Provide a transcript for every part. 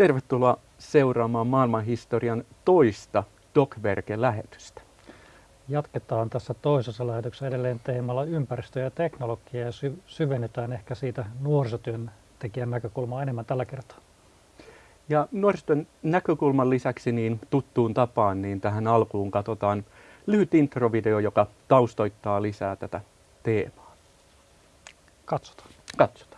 Tervetuloa seuraamaan maailmanhistorian toista Dokverke-lähetystä. Jatketaan tässä toisessa lähetyksessä edelleen teemalla ympäristö ja teknologia ja sy- syvennetään ehkä siitä nuorisotyön tekijän näkökulmaa enemmän tällä kertaa. Ja nuorisotyön näkökulman lisäksi niin tuttuun tapaan niin tähän alkuun katsotaan lyhyt introvideo, joka taustoittaa lisää tätä teemaa. Katsotaan. Katsotaan.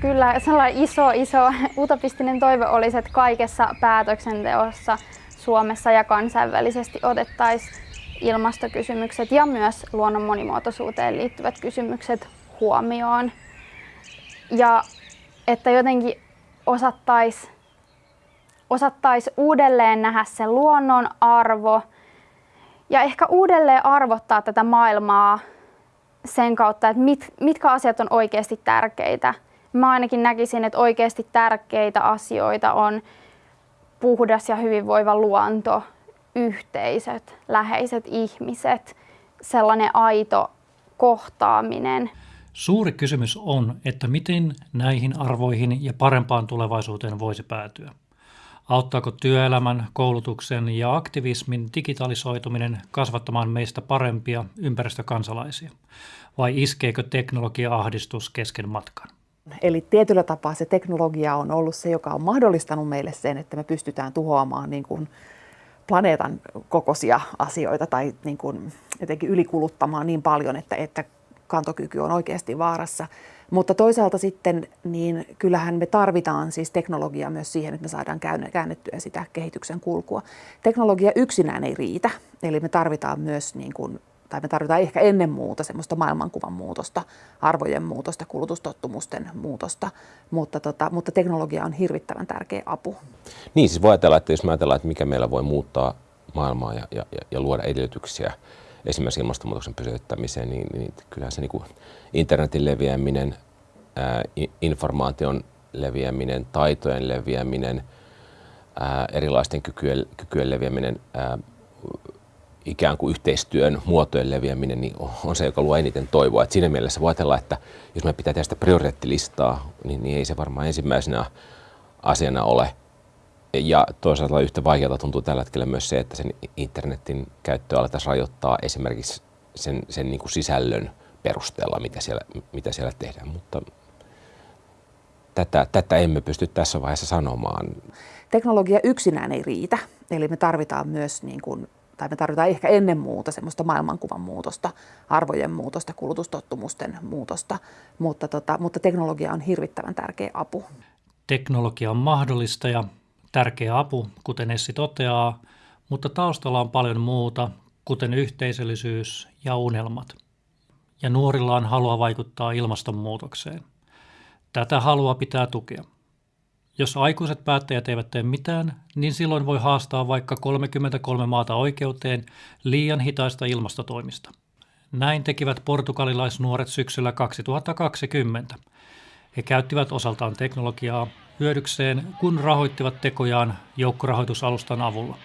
Kyllä sellainen iso, iso utopistinen toive olisi, että kaikessa päätöksenteossa Suomessa ja kansainvälisesti otettaisiin ilmastokysymykset ja myös luonnon monimuotoisuuteen liittyvät kysymykset huomioon. Ja että jotenkin osattaisiin osattais uudelleen nähdä se luonnon arvo ja ehkä uudelleen arvottaa tätä maailmaa sen kautta, että mit, mitkä asiat on oikeasti tärkeitä – Mä ainakin näkisin, että oikeasti tärkeitä asioita on puhdas ja hyvinvoiva luonto, yhteisöt, läheiset ihmiset, sellainen aito kohtaaminen. Suuri kysymys on, että miten näihin arvoihin ja parempaan tulevaisuuteen voisi päätyä. Auttaako työelämän, koulutuksen ja aktivismin digitalisoituminen kasvattamaan meistä parempia ympäristökansalaisia? Vai iskeekö teknologia-ahdistus kesken matkan? Eli tietyllä tapaa se teknologia on ollut se, joka on mahdollistanut meille sen, että me pystytään tuhoamaan niin kuin planeetan kokoisia asioita tai niin kuin jotenkin ylikuluttamaan niin paljon, että, että kantokyky on oikeasti vaarassa. Mutta toisaalta sitten, niin kyllähän me tarvitaan siis teknologiaa myös siihen, että me saadaan käännettyä sitä kehityksen kulkua. Teknologia yksinään ei riitä, eli me tarvitaan myös niin kuin tai me tarvitaan ehkä ennen muuta semmoista maailmankuvan muutosta, arvojen muutosta, kulutustottumusten muutosta, mutta, tota, mutta teknologia on hirvittävän tärkeä apu. Niin, siis voi ajatella, että jos me ajatellaan, että mikä meillä voi muuttaa maailmaa ja, ja, ja luoda edellytyksiä esimerkiksi ilmastonmuutoksen pysäyttämiseen, niin, niin kyllähän se niin kuin internetin leviäminen, ää, informaation leviäminen, taitojen leviäminen, ää, erilaisten kykyjen, kykyjen leviäminen, ää, ikään kuin yhteistyön muotojen leviäminen niin on se, joka luo eniten toivoa. Et siinä mielessä voi ajatella, että jos me pitää tehdä sitä prioriteettilistaa, niin, niin ei se varmaan ensimmäisenä asiana ole. Ja toisaalta yhtä vaikealta tuntuu tällä hetkellä myös se, että sen internetin käyttöä aletaan rajoittaa esimerkiksi sen, sen niin kuin sisällön perusteella, mitä siellä, mitä siellä tehdään. Mutta tätä, tätä emme pysty tässä vaiheessa sanomaan. Teknologia yksinään ei riitä, eli me tarvitaan myös niin kuin tai me tarvitaan ehkä ennen muuta semmoista maailmankuvan muutosta, arvojen muutosta, kulutustottumusten muutosta, mutta, tota, mutta teknologia on hirvittävän tärkeä apu. Teknologia on mahdollista ja tärkeä apu, kuten Essi toteaa, mutta taustalla on paljon muuta, kuten yhteisöllisyys ja unelmat. Ja nuorilla on halua vaikuttaa ilmastonmuutokseen. Tätä halua pitää tukea. Jos aikuiset päättäjät eivät tee mitään, niin silloin voi haastaa vaikka 33 maata oikeuteen liian hitaista ilmastotoimista. Näin tekivät portugalilaisnuoret syksyllä 2020. He käyttivät osaltaan teknologiaa hyödykseen, kun rahoittivat tekojaan joukkorahoitusalustan avulla.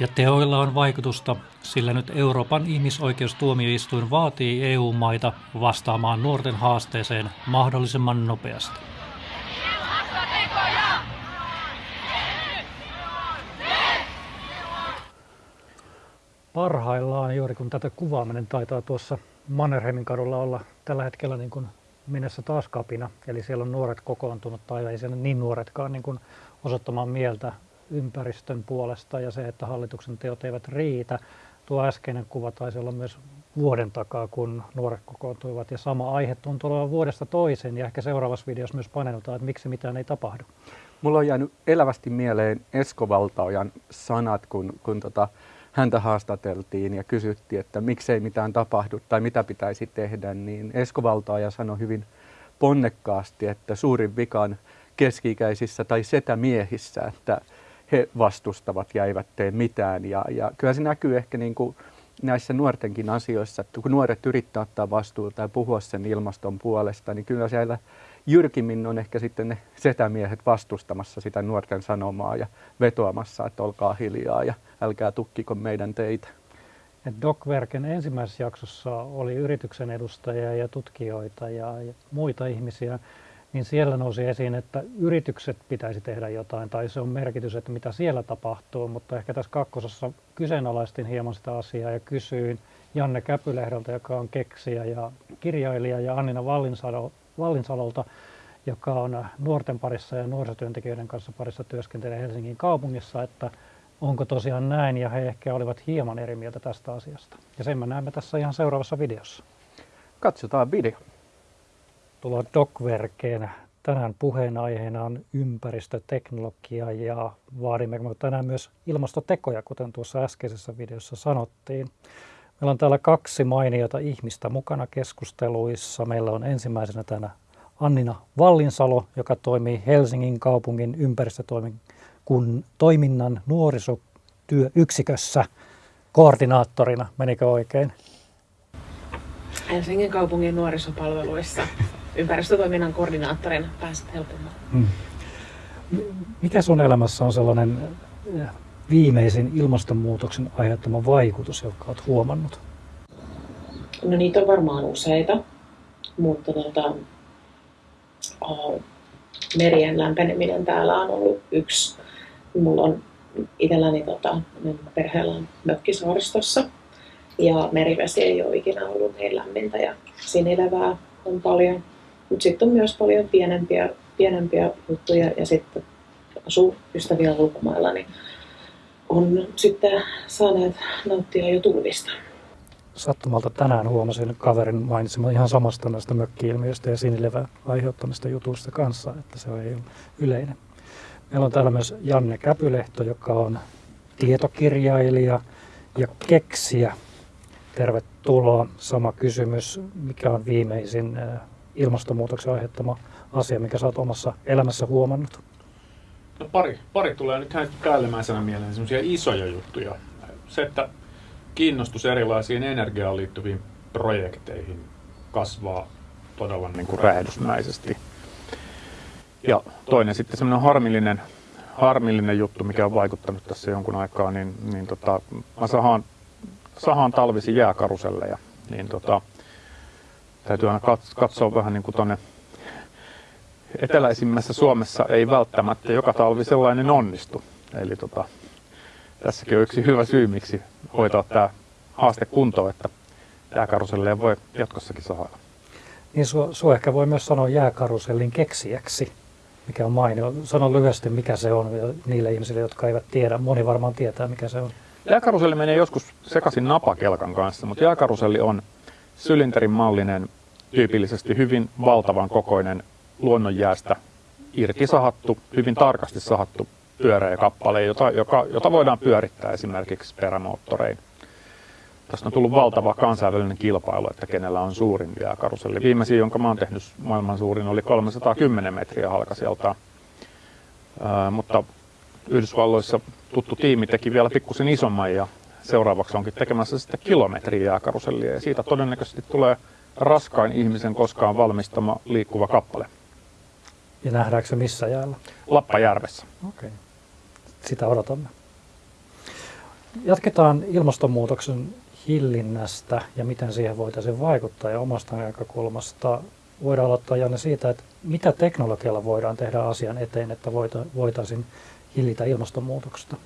Ja teoilla on vaikutusta, sillä nyt Euroopan ihmisoikeustuomioistuin vaatii EU-maita vastaamaan nuorten haasteeseen mahdollisimman nopeasti. Parhaillaan juuri kun tätä kuvaaminen taitaa tuossa Mannerheimin kadulla olla tällä hetkellä niin kuin mennessä taas kapina. Eli siellä on nuoret kokoontunut tai ei siellä niin nuoretkaan niin kuin osoittamaan mieltä ympäristön puolesta ja se, että hallituksen teot eivät riitä. Tuo äskeinen kuva taisi olla myös vuoden takaa, kun nuoret kokoontuivat ja sama aihe tuntuu olevan vuodesta toiseen ja ehkä seuraavassa videossa myös paneudutaan, että miksi mitään ei tapahdu. Mulla on jäänyt elävästi mieleen Esko Valtaojan sanat, kun, kun tota, häntä haastateltiin ja kysyttiin, että miksei mitään tapahdu tai mitä pitäisi tehdä, niin Esko Valtaaja sanoi hyvin ponnekkaasti, että suurin vikan keski-ikäisissä tai setämiehissä, että he vastustavat ja eivät tee mitään. Ja, ja kyllä se näkyy ehkä niin kuin näissä nuortenkin asioissa, että kun nuoret yrittää ottaa vastuuta ja puhua sen ilmaston puolesta, niin kyllä siellä jyrkimmin on ehkä sitten ne setämiehet vastustamassa sitä nuorten sanomaa ja vetoamassa, että olkaa hiljaa ja älkää tukkiko meidän teitä. DocVerken ensimmäisessä jaksossa oli yrityksen edustajia ja tutkijoita ja, ja muita ihmisiä, niin siellä nousi esiin, että yritykset pitäisi tehdä jotain tai se on merkitys, että mitä siellä tapahtuu, mutta ehkä tässä kakkosessa kyseenalaistin hieman sitä asiaa ja kysyin Janne Käpylehdolta, joka on keksijä ja kirjailija ja Annina Vallinsalo, Vallinsalolta, joka on nuorten parissa ja nuorisotyöntekijöiden kanssa parissa työskentelee Helsingin kaupungissa, että onko tosiaan näin ja he ehkä olivat hieman eri mieltä tästä asiasta. Ja sen me näemme tässä ihan seuraavassa videossa. Katsotaan video. Tullaan Docverkeen. Tänään puheenaiheena on ympäristöteknologia ja vaadimme tänään myös ilmastotekoja, kuten tuossa äskeisessä videossa sanottiin. Meillä on täällä kaksi mainiota ihmistä mukana keskusteluissa. Meillä on ensimmäisenä tänä Annina Vallinsalo, joka toimii Helsingin kaupungin ympäristötoiminnan nuorisotyöyksikössä koordinaattorina. Menikö oikein? Helsingin kaupungin nuorisopalveluissa ympäristötoiminnan koordinaattorina pääset helpommin. Hmm. Mikä sun elämässä on sellainen viimeisin ilmastonmuutoksen aiheuttama vaikutus, jonka olet huomannut? No niitä on varmaan useita, mutta uh, merien lämpeneminen täällä on ollut yksi. Mulla on itselläni tota, perheellä on mökkisaaristossa ja merivesi ei ole ikinä ollut niin lämmintä ja sinilevää on paljon. Mutta sitten on myös paljon pienempiä, pienempiä juttuja ja sitten asuu ystäviä ulkomailla, niin on sitten saaneet nauttia jo tulvista. Sattumalta tänään huomasin kaverin mainitsemaan ihan samasta näistä mökki-ilmiöistä ja sinilevän aiheuttamista jutuista kanssa, että se on yleinen. Meillä on täällä myös Janne Käpylehto, joka on tietokirjailija ja keksijä. Tervetuloa. Sama kysymys, mikä on viimeisin ilmastonmuutoksen aiheuttama asia, mikä sä oot omassa elämässä huomannut? No pari, pari tulee nyt ihan päällimmäisenä mieleen semmoisia isoja juttuja. Se, että kiinnostus erilaisiin energiaan liittyviin projekteihin kasvaa todella niin kuin räjähdysmäisesti. Ja toinen sitten semmoinen harmillinen, harmillinen juttu, mikä on vaikuttanut tässä jonkun aikaa, niin, niin tota, mä sahaan, sahaan talvisi jääkaruselleja, niin tota, täytyy aina katsoa vähän niin kuin tuonne eteläisimmässä Suomessa ei välttämättä joka talvi sellainen onnistu. Eli tota, tässäkin on yksi hyvä syy, miksi hoitaa tämä haaste kuntoon, että jääkaruselleen voi jatkossakin saada. Niin sinua ehkä voi myös sanoa jääkarusellin keksijäksi, mikä on mainio. Sano lyhyesti, mikä se on niille ihmisille, jotka eivät tiedä. Moni varmaan tietää, mikä se on. Jääkaruselli menee joskus sekaisin napakelkan kanssa, mutta jääkaruselli on sylinterin mallinen, tyypillisesti hyvin valtavan kokoinen luonnonjäästä irti sahattu, hyvin tarkasti sahattu pyöreä kappale, jota, joka, jota voidaan pyörittää esimerkiksi perämoottorein. Tästä on tullut valtava kansainvälinen kilpailu, että kenellä on suurin jääkaruselli. Viimeisin, jonka oon tehnyt maailman suurin, oli 310 metriä halkasijaltaan. Ää, mutta Yhdysvalloissa tuttu tiimi teki vielä pikkusen isomman ja seuraavaksi onkin tekemässä sitten kilometriä jääkarusellia. Ja siitä todennäköisesti tulee raskain ihmisen koskaan valmistama liikkuva kappale. Ja nähdäänkö se missä jäällä? Lappajärvessä. Okei. Okay. Sitä odotamme. Jatketaan ilmastonmuutoksen hillinnästä ja miten siihen voitaisiin vaikuttaa ja omasta näkökulmasta. Voidaan aloittaa Janne siitä, että mitä teknologialla voidaan tehdä asian eteen, että voitaisiin hillitä ilmastonmuutoksesta?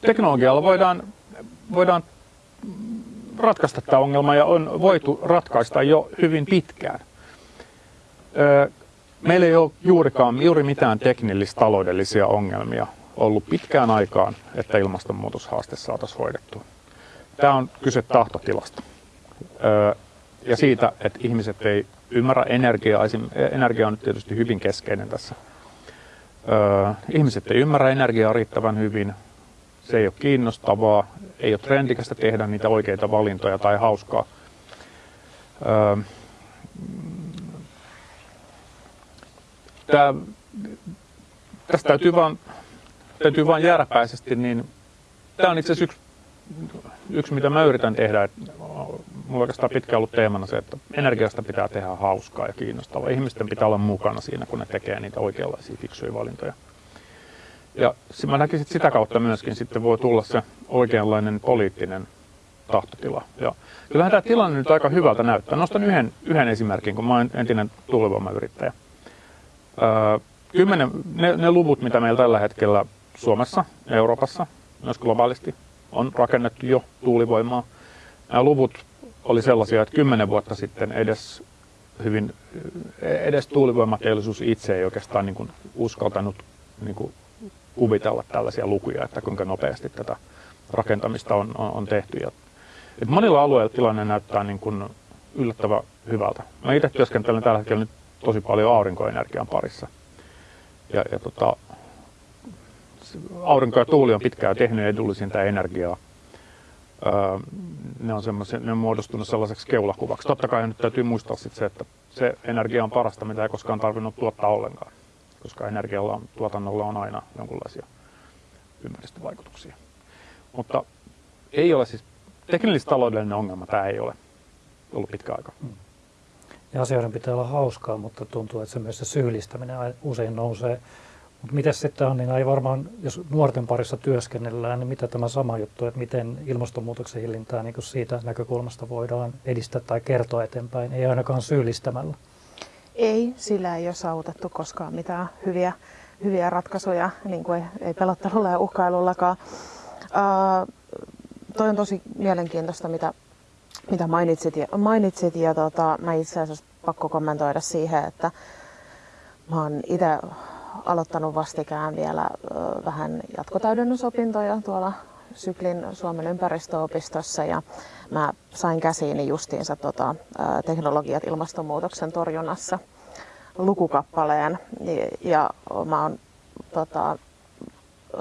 Teknologialla voidaan, voidaan ratkaista tämä ongelma ja on voitu ratkaista jo hyvin pitkään. Meillä ei ole juurikaan juuri mitään teknillis-taloudellisia ongelmia ollut pitkään aikaan, että ilmastonmuutoshaaste saataisiin hoidettua. Tämä on kyse tahtotilasta ja siitä, että ihmiset ei ymmärrä energiaa. Energia on nyt tietysti hyvin keskeinen tässä. Ihmiset ei ymmärrä energiaa riittävän hyvin. Se ei ole kiinnostavaa, ei ole trendikästä tehdä niitä oikeita valintoja tai hauskaa. Tämä, tästä täytyy vaan, täytyy vaan järpäisesti, niin tämä on itse asiassa yksi, yksi, mitä mä yritän tehdä. Mulla oikeastaan pitkään ollut teemana se, että energiasta pitää tehdä hauskaa ja kiinnostavaa. Ihmisten pitää olla mukana siinä, kun ne tekee niitä oikeanlaisia fiksuja valintoja. Ja mä näkisin, että sitä kautta myöskin sitten voi tulla se oikeanlainen poliittinen tahtotila. Ja kyllähän tämä tilanne nyt aika hyvältä näyttää. Nostan yhden, yhden esimerkin, kun mä olen entinen tuulivoimayrittäjä. Kymmenen, ne, ne luvut, mitä meillä tällä hetkellä Suomessa, Euroopassa, myös globaalisti, on rakennettu jo tuulivoimaa. Nämä luvut oli sellaisia, että kymmenen vuotta sitten edes hyvin, edes tuulivoimateollisuus itse ei oikeastaan niin kuin uskaltanut niin kuin kuvitella tällaisia lukuja, että kuinka nopeasti tätä rakentamista on, on, on tehty. Ja, monilla alueilla tilanne näyttää niin kuin yllättävän hyvältä. Mä itse työskentelen tällä hetkellä nyt tosi paljon aurinkoenergian parissa. Ja, ja tota, aurinko ja tuuli on pitkään tehnyt edullisinta energiaa. Öö, ne, on ne on muodostunut sellaiseksi keulakuvaksi. Totta kai nyt täytyy muistaa sit se, että se energia on parasta, mitä ei koskaan tarvinnut tuottaa ollenkaan, koska energialla on, tuotannolla on aina jonkinlaisia ympäristövaikutuksia. Mutta ei ole siis teknillis-taloudellinen ongelma, tämä ei ole ollut pitkä aika. Ja asioiden pitää olla hauskaa, mutta tuntuu, että se myös se syyllistäminen usein nousee. Mutta miten sitten on, niin ei varmaan, jos nuorten parissa työskennellään, niin mitä tämä sama juttu, että miten ilmastonmuutoksen hillintää niin siitä näkökulmasta voidaan edistää tai kertoa eteenpäin, ei ainakaan syyllistämällä? Ei, sillä ei ole saavutettu koskaan mitään hyviä, hyviä ratkaisuja, niin kuin ei, ei pelottelulla ja uhkailullakaan. Uh, toi on tosi mielenkiintoista, mitä, mitä mainitsit. Ja, mainitsit ja tota, mä itse asiassa pakko kommentoida siihen, että mä oon itse aloittanut vastikään vielä ö, vähän jatkotäydennysopintoja tuolla Syklin Suomen ympäristöopistossa ja mä sain käsiini justiinsa tota, teknologiat ilmastonmuutoksen torjunnassa lukukappaleen ja, ja mä oon tota,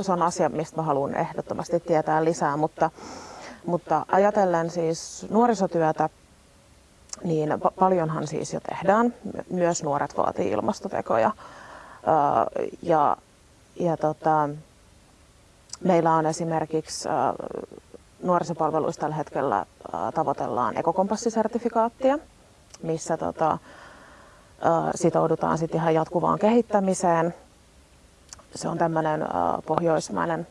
se on asia, mistä mä haluan ehdottomasti tietää lisää, mutta, mutta ajatellen siis nuorisotyötä, niin paljonhan siis jo tehdään. Myös nuoret vaatii ilmastotekoja. Ja, ja tota, meillä on esimerkiksi nuorisopalveluissa tällä hetkellä tavoitellaan ekokompassisertifikaattia, missä tota, sitoudutaan sitten ihan jatkuvaan kehittämiseen – se on tämmöinen pohjoismainen,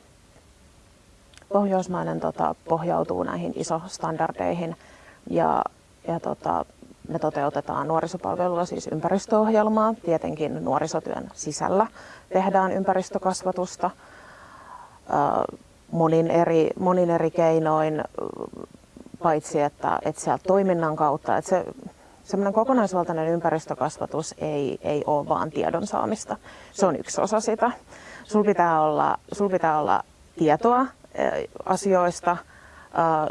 pohjoismainen tota, pohjautuu näihin ISO-standardeihin ja, ja tota, me toteutetaan nuorisopalvelulla siis ympäristöohjelmaa. Tietenkin nuorisotyön sisällä tehdään ympäristökasvatusta monin eri, monin eri keinoin, paitsi että, että sieltä toiminnan kautta, että se semmoinen kokonaisvaltainen ympäristökasvatus ei, ei ole vaan tiedon saamista. Se on yksi osa sitä. Sul pitää olla, sul pitää olla tietoa asioista,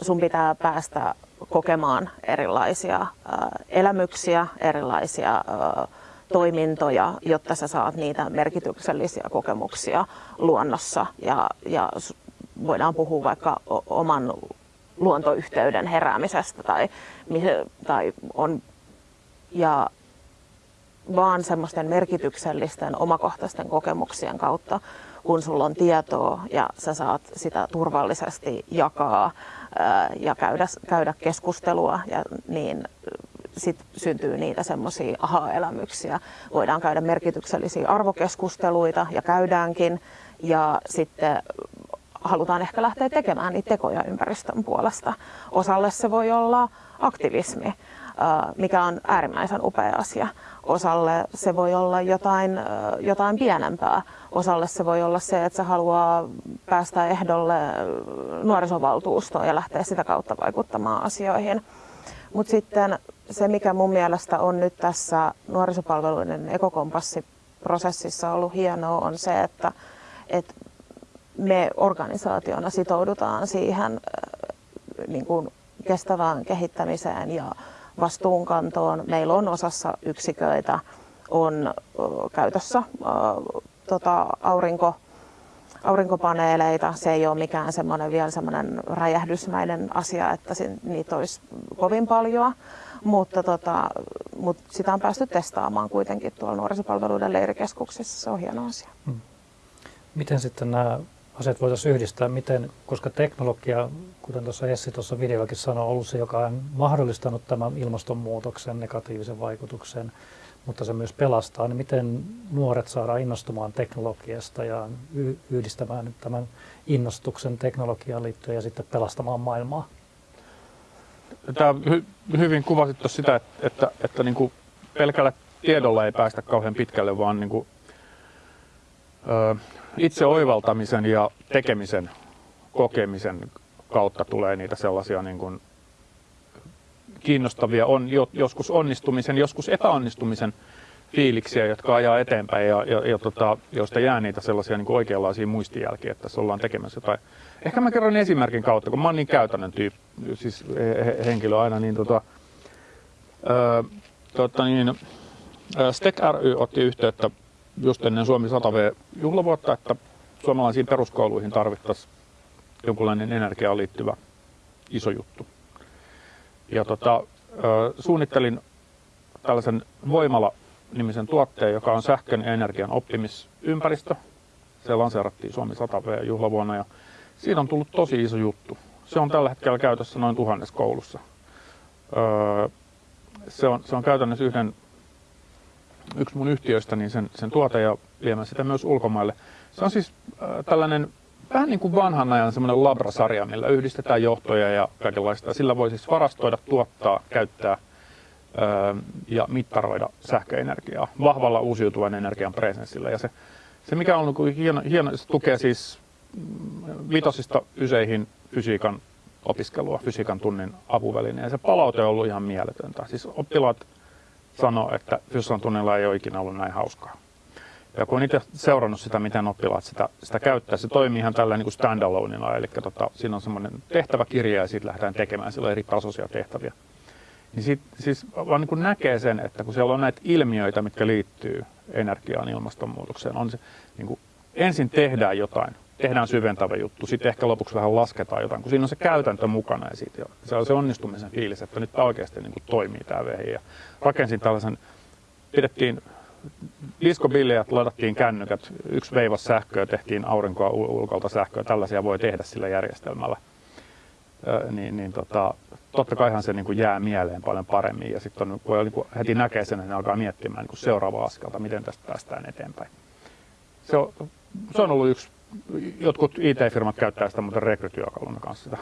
sun pitää päästä kokemaan erilaisia elämyksiä, erilaisia toimintoja, jotta sä saat niitä merkityksellisiä kokemuksia luonnossa. Ja, ja voidaan puhua vaikka oman luontoyhteyden heräämisestä tai, tai on ja vaan semmoisten merkityksellisten omakohtaisten kokemuksien kautta, kun sulla on tietoa ja sä saat sitä turvallisesti jakaa ja käydä, käydä keskustelua, ja niin sit syntyy niitä semmoisia aha-elämyksiä. Voidaan käydä merkityksellisiä arvokeskusteluita ja käydäänkin ja sitten halutaan ehkä lähteä tekemään niitä tekoja ympäristön puolesta. Osalle se voi olla aktivismi mikä on äärimmäisen upea asia. Osalle se voi olla jotain, jotain pienempää. Osalle se voi olla se, että se haluaa päästä ehdolle nuorisovaltuustoon ja lähteä sitä kautta vaikuttamaan asioihin. Mutta sitten se, mikä mun mielestä on nyt tässä nuorisopalveluiden ekokompassiprosessissa ollut hienoa, on se, että, että me organisaationa sitoudutaan siihen niin kuin kestävään kehittämiseen ja vastuunkantoon. Meillä on osassa yksiköitä on käytössä tota, aurinko, aurinkopaneeleita. Se ei ole mikään semmoinen vielä semmoinen räjähdysmäinen asia, että niitä olisi kovin paljon, mutta, tota, mutta sitä on päästy testaamaan kuitenkin tuolla nuorisopalveluiden leirikeskuksissa. Se on hieno asia. Hmm. Miten sitten nämä asiat voitaisiin yhdistää, miten, koska teknologia, kuten tuossa Essi tuossa videollakin sanoi, on ollut se, joka on mahdollistanut tämän ilmastonmuutoksen negatiivisen vaikutuksen, mutta se myös pelastaa, niin miten nuoret saadaan innostumaan teknologiasta ja yhdistämään tämän innostuksen teknologiaan liittyen ja sitten pelastamaan maailmaa? tämä hy, hyvin kuvasit sitä, että, että, että niin kuin pelkällä tiedolla ei päästä kauhean pitkälle, vaan niin kuin, ö, itse oivaltamisen ja tekemisen, kokemisen kautta tulee niitä sellaisia niin kuin kiinnostavia, on joskus onnistumisen, joskus epäonnistumisen fiiliksiä, jotka ajaa eteenpäin ja, ja, ja tota, joista jää niitä sellaisia niin oikeanlaisia muistijälkiä, että tässä ollaan tekemässä jotain. Ehkä mä kerron esimerkin kautta, kun mä oon niin käytännön tyyppi, siis he, henkilö aina, niin tota, ö, tota niin, Stek ry otti yhteyttä just ennen Suomi 100V juhlavuotta, että suomalaisiin peruskouluihin tarvittaisiin jonkunlainen energiaan liittyvä iso juttu. Ja tota, suunnittelin tällaisen Voimala-nimisen tuotteen, joka on sähkön ja energian oppimisympäristö. Se lanseerattiin Suomi 100V juhlavuonna ja siitä on tullut tosi iso juttu. Se on tällä hetkellä käytössä noin tuhannes koulussa. se, on, se on käytännössä yhden, yksi mun yhtiöistä niin sen, sen tuote ja viemään sitä myös ulkomaille. Se on siis tällainen vähän niin kuin vanhan ajan semmoinen labrasarja, millä yhdistetään johtoja ja kaikenlaista. Sillä voi siis varastoida, tuottaa, käyttää öö, ja mittaroida sähköenergiaa vahvalla uusiutuvan energian presenssillä. Ja se, se mikä on hieno, hieno, se tukee siis mm, vitosista yseihin fysiikan opiskelua, fysiikan tunnin apuväline. Ja se palaute on ollut ihan mieletöntä. Siis oppilaat sanoo, että fysiikan tunnilla ei ole ikinä ollut näin hauskaa. Ja kun itse seurannut sitä, miten oppilaat sitä, sitä käyttää, se toimii ihan tällä niin kuin standaloneilla, eli tota, siinä on semmoinen tehtäväkirja ja siitä lähdetään tekemään sillä eri tasoisia tehtäviä. Niin sit, siis vaan niin näkee sen, että kun siellä on näitä ilmiöitä, mitkä liittyy energiaan, ilmastonmuutokseen, on se, niin kuin, ensin tehdään jotain, tehdään syventävä juttu, sitten ehkä lopuksi vähän lasketaan jotain, kun siinä on se käytäntö mukana ja siitä, se on se onnistumisen fiilis, että nyt tämä oikeasti niin kuin toimii tämä vehi. Ja rakensin tällaisen, pidettiin diskobileet ladattiin kännykät, yksi veivas sähköä, tehtiin aurinkoa ulkolta sähköä, tällaisia voi tehdä sillä järjestelmällä. Ö, niin, niin tota, totta kaihan se niin kuin jää mieleen paljon paremmin ja sitten kun niin kuin heti näkee sen, ne alkaa miettimään niin seuraavaa askelta, miten tästä päästään eteenpäin. Se on, se on ollut yksi, jotkut IT-firmat käyttää sitä muuten rekrytyökaluna kanssa sitä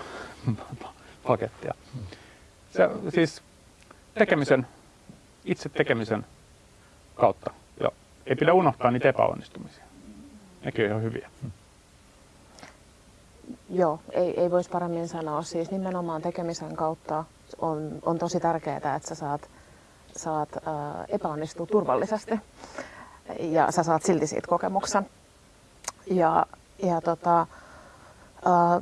pakettia. Se, siis tekemisen, itse tekemisen kautta. Ja ei pidä unohtaa niitä epäonnistumisia. Nekin on ihan hyviä. Joo, ei, ei voisi paremmin sanoa. Siis nimenomaan tekemisen kautta on, on tosi tärkeää, että sä saat, saat ää, epäonnistua turvallisesti ja sä saat silti siitä kokemuksen. Ja, ja tota, ää,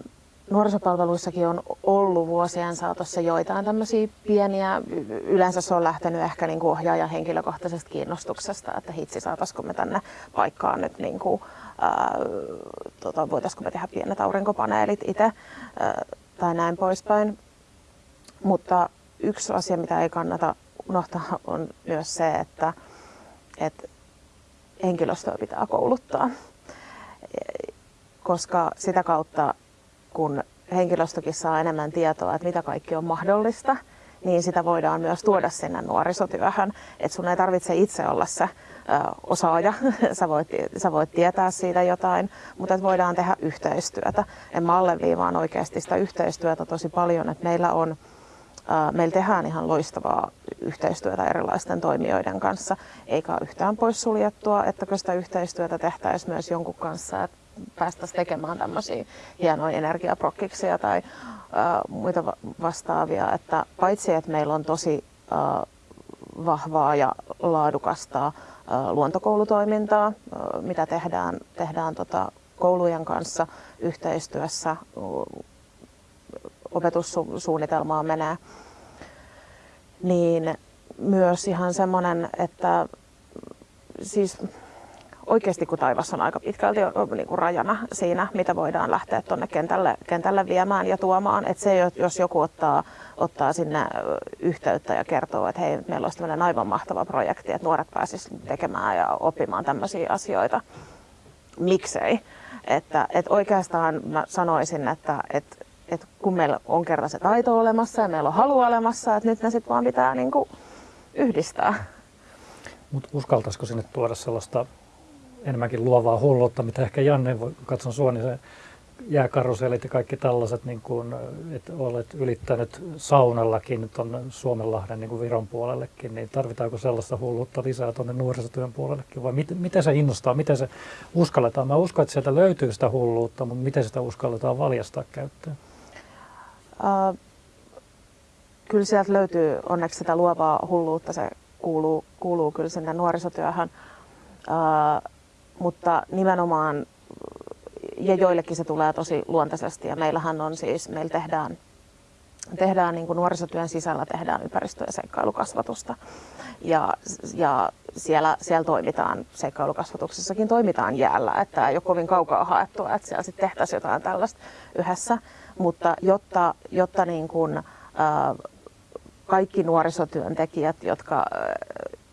nuorisopalveluissakin on ollut vuosien saatossa joitain tämmöisiä pieniä, yleensä se on lähtenyt ehkä niin ohjaajan henkilökohtaisesta kiinnostuksesta, että hitsi saataisiko me tänne paikkaan nyt niin kuin, tota, voitaisiko me tehdä pienet aurinkopaneelit itse tai näin poispäin. Mutta yksi asia, mitä ei kannata unohtaa, on myös se, että, että henkilöstöä pitää kouluttaa, koska sitä kautta kun henkilöstökin saa enemmän tietoa, että mitä kaikki on mahdollista, niin sitä voidaan myös tuoda sinne nuorisotyöhön. Että sun ei tarvitse itse olla se ö, osaaja, sä voit, sä voit tietää siitä jotain, mutta voidaan tehdä yhteistyötä. Ja mä alleviivaan oikeasti sitä yhteistyötä tosi paljon, että meillä on Meillä tehdään ihan loistavaa yhteistyötä erilaisten toimijoiden kanssa, eikä yhtään poissuljettua, että sitä yhteistyötä tehtäisiin myös jonkun kanssa, että päästäisiin tekemään tämmöisiä hienoja energiaprokkiksia tai muita vastaavia. Että paitsi, että meillä on tosi vahvaa ja laadukasta luontokoulutoimintaa, mitä tehdään, tehdään tota, koulujen kanssa yhteistyössä, opetussuunnitelmaa menee, niin myös ihan semmoinen, että siis oikeasti kun taivas on aika pitkälti niin kuin rajana siinä, mitä voidaan lähteä tuonne kentälle, kentälle viemään ja tuomaan. Että se, jos joku ottaa, ottaa sinne yhteyttä ja kertoo, että hei, meillä olisi tämmöinen aivan mahtava projekti, että nuoret pääsisivät tekemään ja oppimaan tämmöisiä asioita. Miksei? Että, että oikeastaan mä sanoisin, että, että, että kun meillä on kerran se taito olemassa ja meillä on halu olemassa, että nyt ne sitten vaan pitää niin kuin yhdistää. Mutta uskaltaisiko sinne tuoda sellaista enemmänkin luovaa hulluutta, mitä ehkä Janne, voi, katson sua, niin se jääkarusellit ja kaikki tällaiset, niin kuin, että olet ylittänyt saunallakin tuonne Suomenlahden niin Viron puolellekin, niin tarvitaanko sellaista hulluutta lisää tuonne nuorisotyön puolellekin vai miten, miten se innostaa, miten se uskalletaan? Mä uskon, että sieltä löytyy sitä hulluutta, mutta miten sitä uskalletaan valjastaa käyttöön? Uh, kyllä sieltä löytyy onneksi sitä luovaa hulluutta, se kuuluu, kuuluu kyllä sinne nuorisotyöhön, uh, mutta nimenomaan ja joillekin se tulee tosi luontaisesti ja meillähän on siis, meillä tehdään, tehdään niin kuin nuorisotyön sisällä tehdään ympäristö- ja seikkailukasvatusta. Ja, ja siellä, siellä toimitaan, seikkailukasvatuksessakin toimitaan jäällä, että ei ole kovin kaukaa haettua, että siellä sitten tehtäisiin jotain tällaista yhdessä, mutta jotta, jotta niin kuin, äh, kaikki nuorisotyöntekijät, jotka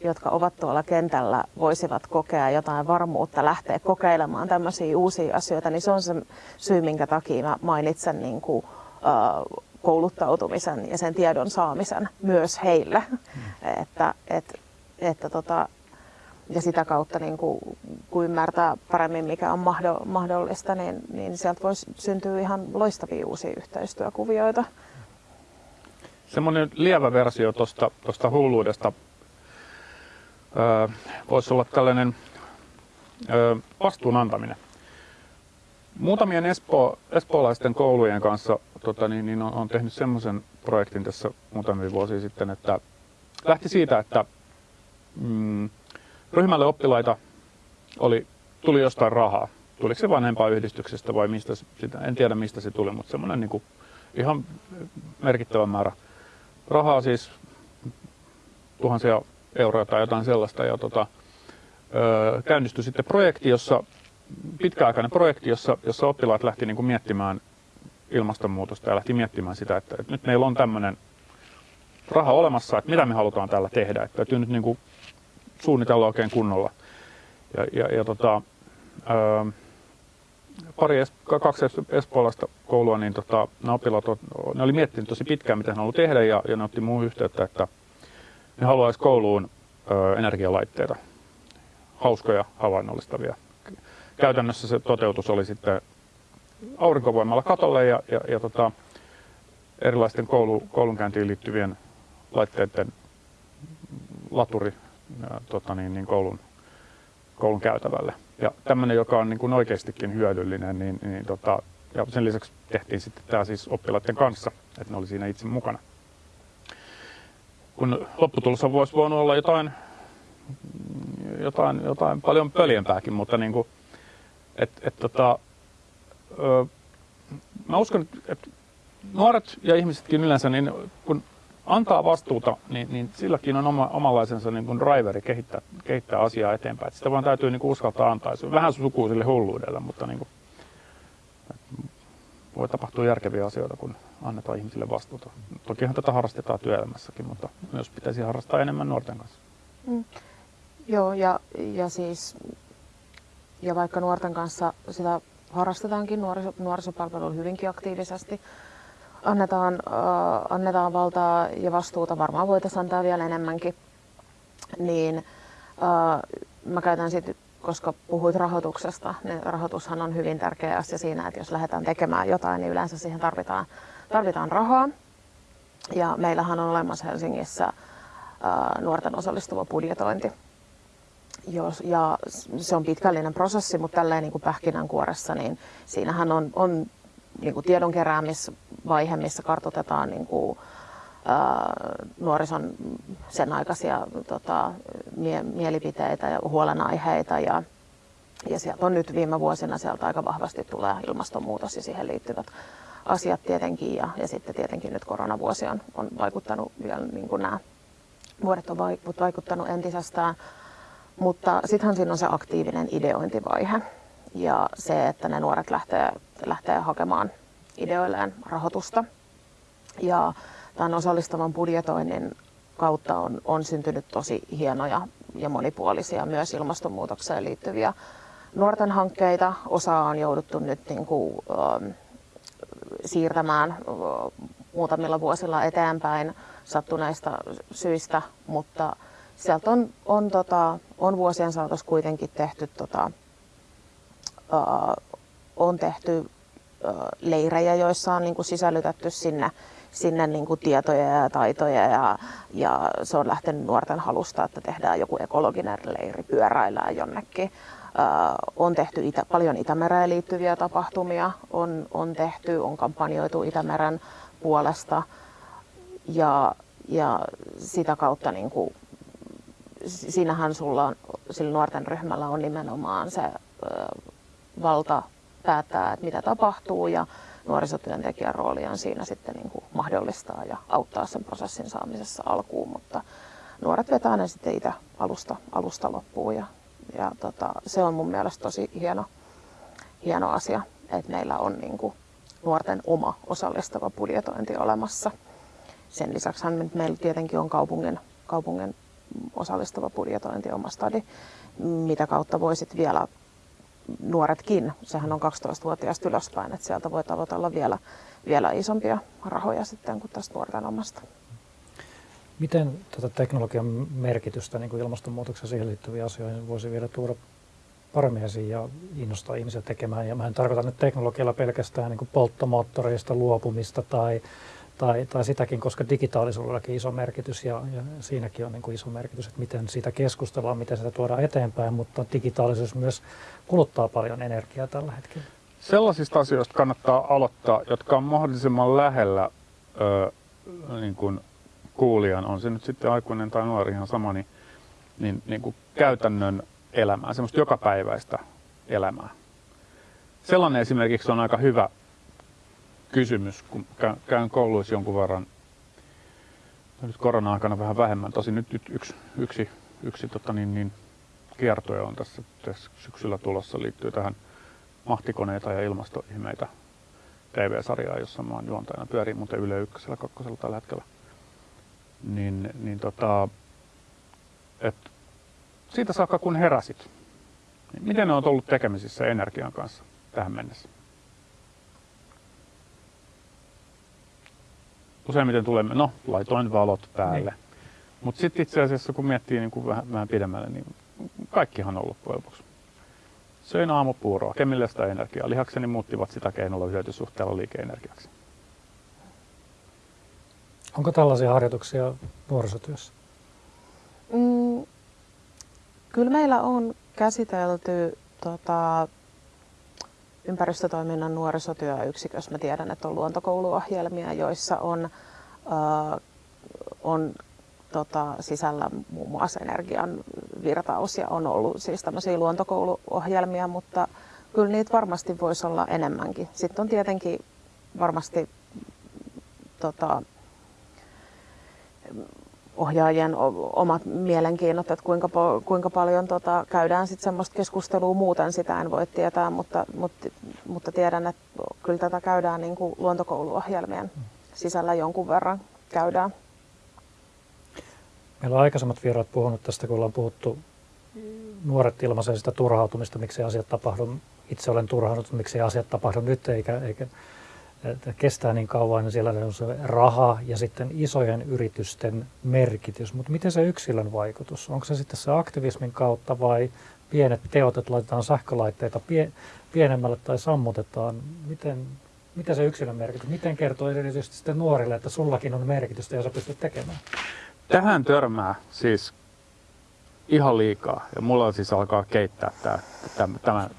jotka ovat tuolla kentällä, voisivat kokea jotain varmuutta lähteä kokeilemaan tämmöisiä uusia asioita, niin se on se syy, minkä takia mä mainitsen niin kuin, uh, kouluttautumisen ja sen tiedon saamisen myös heille. Mm. että, et, että tota, ja sitä kautta, niin kuin, kun ymmärtää paremmin, mikä on mahdollista, niin, niin sieltä voi syntyä ihan loistavia uusia yhteistyökuvioita. Semmoinen lievä versio tuosta hulluudesta voisi olla tällainen vastuun antaminen. Muutamien espo, espoolaisten koulujen kanssa tota, niin, niin on, on tehnyt semmoisen projektin tässä muutamia vuosia sitten, että lähti siitä, että mm, ryhmälle oppilaita oli, tuli jostain rahaa. Tuliko se yhdistyksestä vai mistä sitä, en tiedä mistä se tuli, mutta semmoinen niin kuin, ihan merkittävä määrä rahaa siis tuhansia euroa tai jotain sellaista. Ja tota, ö, käynnistyi sitten projekti, jossa, pitkäaikainen projekti, jossa, jossa oppilaat lähti niin kuin miettimään ilmastonmuutosta ja lähti miettimään sitä, että, että nyt meillä on tämmöinen raha olemassa, että mitä me halutaan tällä tehdä. Että täytyy nyt niin kuin suunnitella oikein kunnolla. Ja, ja, ja tota, ö, pari, kaksi espoolaista koulua, niin tota, ne oppilaat ne oli miettinyt tosi pitkään, mitä he haluavat tehdä, ja, ja ne otti muuhun yhteyttä, että ne haluaisi kouluun ö, energialaitteita, hauskoja havainnollistavia. Käytännössä se toteutus oli sitten aurinkovoimalla katolle ja, ja, ja tota, erilaisten koulu, koulunkäyntiin liittyvien laitteiden laturi tota niin, niin koulun, koulun käytävälle. Ja tämmöinen, joka on niin kuin oikeastikin hyödyllinen, niin, niin tota, ja sen lisäksi tehtiin sitten tämä siis oppilaiden kanssa, että ne oli siinä itse mukana kun lopputulossa voisi voinut olla jotain, jotain, jotain paljon pöljempääkin, mutta niin kuin, et, et, tota, ö, mä uskon, että nuoret ja ihmisetkin yleensä, niin kun antaa vastuuta, niin, niin silläkin on oma, omanlaisensa niin kuin driveri kehittää, kehittää asiaa eteenpäin. Et sitä vaan täytyy niin kuin uskaltaa antaa. Se on vähän sukuu sille hulluudelle, mutta niin kuin, voi tapahtua järkeviä asioita, kun annetaan ihmisille vastuuta. Tokihan tätä harrastetaan työelämässäkin, mutta myös pitäisi harrastaa enemmän nuorten kanssa. Mm. Joo, ja, ja siis ja vaikka nuorten kanssa sitä harrastetaankin nuoriso, nuorisopalveluilla hyvinkin aktiivisesti, annetaan, äh, annetaan valtaa ja vastuuta, varmaan voitaisiin antaa vielä enemmänkin, niin äh, mä käytän sitten koska puhuit rahoituksesta, niin rahoitushan on hyvin tärkeä asia siinä, että jos lähdetään tekemään jotain, niin yleensä siihen tarvitaan, tarvitaan rahaa. Ja meillähän on olemassa Helsingissä ää, nuorten osallistuva budjetointi. Jos, ja se on pitkällinen prosessi, mutta tälleen niin kuin pähkinänkuoressa, niin siinähän on, on niin kuin tiedon keräämisvaihe, missä kartoitetaan niin kuin, nuorison sen aikaisia tota, mie- mielipiteitä ja huolenaiheita. Ja, ja sieltä on nyt viime vuosina sieltä aika vahvasti tulee ilmastonmuutos ja siihen liittyvät asiat tietenkin. Ja, ja sitten tietenkin nyt koronavuosi on, on vaikuttanut vielä, niin kuin nämä vuodet on vaikuttanut entisestään. Mutta sittenhän siinä on se aktiivinen ideointivaihe ja se, että ne nuoret lähtee, lähtee hakemaan ideoilleen rahoitusta. Ja tämän osallistavan budjetoinnin kautta on, on syntynyt tosi hienoja ja monipuolisia myös ilmastonmuutokseen liittyviä nuorten hankkeita. Osa on jouduttu nyt niin kuin, äh, siirtämään äh, muutamilla vuosilla eteenpäin sattuneista syistä, mutta sieltä on, on, tota, on vuosien saatossa kuitenkin tehty, tota, on tehty leirejä, joissa on niin kuin sisällytetty sinne, sinne niin kuin tietoja ja taitoja ja, ja se on lähtenyt nuorten halusta, että tehdään joku ekologinen leiri, pyöräillään jonnekin. on tehty itä, paljon Itämereen liittyviä tapahtumia, on, on tehty, on kampanjoitu Itämeren puolesta ja, ja sitä kautta niin kuin, siinähän sulla on, sillä nuorten ryhmällä on nimenomaan se valta päättää, että mitä tapahtuu ja nuorisotyöntekijän rooli on siinä sitten niin kuin mahdollistaa ja auttaa sen prosessin saamisessa alkuun, mutta nuoret vetää ne sitten itse alusta, alusta loppuun ja, ja tota, se on mun mielestä tosi hieno, hieno asia, että meillä on niin kuin nuorten oma osallistava budjetointi olemassa. Sen lisäksi meillä tietenkin on kaupungin, kaupungin osallistava budjetointi oma stadi, mitä kautta voisit vielä nuoretkin, sehän on 12-vuotiaasta ylöspäin, että sieltä voi tavoitella vielä, vielä isompia rahoja sitten kuin tästä nuorten omasta. Miten tätä teknologian merkitystä niin kuin ilmastonmuutoksen siihen liittyviä asioihin voisi vielä tuoda paremmin esiin ja innostaa ihmisiä tekemään? Ja mä en tarkoita nyt teknologialla pelkästään niin kuin polttomoottoreista luopumista tai tai, tai sitäkin, koska digitaalisuudellakin iso merkitys ja, ja siinäkin on niin kuin iso merkitys, että miten siitä keskustellaan, miten sitä tuodaan eteenpäin, mutta digitaalisuus myös kuluttaa paljon energiaa tällä hetkellä. Sellaisista asioista kannattaa aloittaa, jotka on mahdollisimman lähellä ö, niin kuin kuulijan, on se nyt sitten aikuinen tai nuori ihan sama, niin, niin, niin kuin käytännön elämää, semmoista jokapäiväistä elämää. Sellainen esimerkiksi on aika hyvä kysymys, kun käyn kouluissa jonkun verran, nyt korona-aikana vähän vähemmän, tosi nyt, nyt yksi, yksi, yksi tota niin, niin, kiertoja on tässä, tässä syksyllä tulossa, liittyy tähän mahtikoneita ja ilmastoihmeitä TV-sarjaa, jossa mä oon juontajana, pyörii muuten Yle Ykkösellä, kakkosella tällä hetkellä. Niin, niin tota, et siitä saakka kun heräsit, niin miten ne on ollut tekemisissä energian kanssa tähän mennessä? Useimmiten tulemme, no laitoin valot päälle. Niin. Mutta sitten itse asiassa kun miettii niin kuin vähän, vähän pidemmälle, niin kaikkihan on loppujen lopuksi. Söin aamupuuroa, kemillistä energiaa. Lihakseni muuttivat sitä keinolla hyötysuhteella liikeenergiaksi. Onko tällaisia harjoituksia nuorisotyössä? Mm, kyllä meillä on käsitelty tota, ympäristötoiminnan nuorisotyöyksikössä. Mä tiedän, että on luontokouluohjelmia, joissa on, äh, on tota, sisällä muun muassa energian virtaus ja on ollut siis tämmöisiä luontokouluohjelmia, mutta kyllä niitä varmasti voisi olla enemmänkin. Sitten on tietenkin varmasti tota, ohjaajien omat mielenkiinnot, että kuinka, kuinka paljon tota, käydään sitten semmoista keskustelua muuten, sitä en voi tietää, mutta, mutta, mutta tiedän, että kyllä tätä käydään niin kuin luontokouluohjelmien sisällä jonkun verran käydään. Meillä on aikaisemmat vieraat puhunut tästä, kun ollaan puhuttu nuoret ilmaisee sitä turhautumista, miksi asiat tapahdu. Itse olen turhaannut, miksi asiat tapahdu nyt, eikä, eikä että kestää niin kauan, niin siellä on se raha ja sitten isojen yritysten merkitys. Mutta miten se yksilön vaikutus? Onko se sitten se aktivismin kautta vai pienet teot, että laitetaan sähkölaitteita pie, pienemmälle tai sammutetaan? Miten, miten se yksilön merkitys? Miten kertoo erityisesti sitten nuorille, että sullakin on merkitystä ja sä pystyt tekemään? Tähän törmää siis ihan liikaa. Ja mulla siis alkaa keittää tämä, tämä, tämä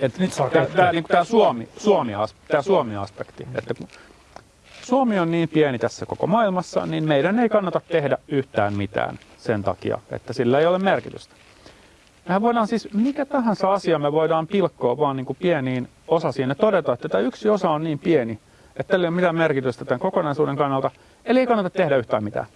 et nyt tämä, tämä, niin tämä Suomi, Suomi, tämä Suomi-aspekti. Että kun Suomi on niin pieni tässä koko maailmassa, niin meidän ei kannata tehdä yhtään mitään sen takia, että sillä ei ole merkitystä. Mehän voidaan siis, mikä tahansa asia me voidaan pilkkoa vaan niin kuin pieniin osasiin ja todeta, että tämä yksi osa on niin pieni, että tällä ei ole mitään merkitystä tämän kokonaisuuden kannalta, eli ei kannata tehdä yhtään mitään.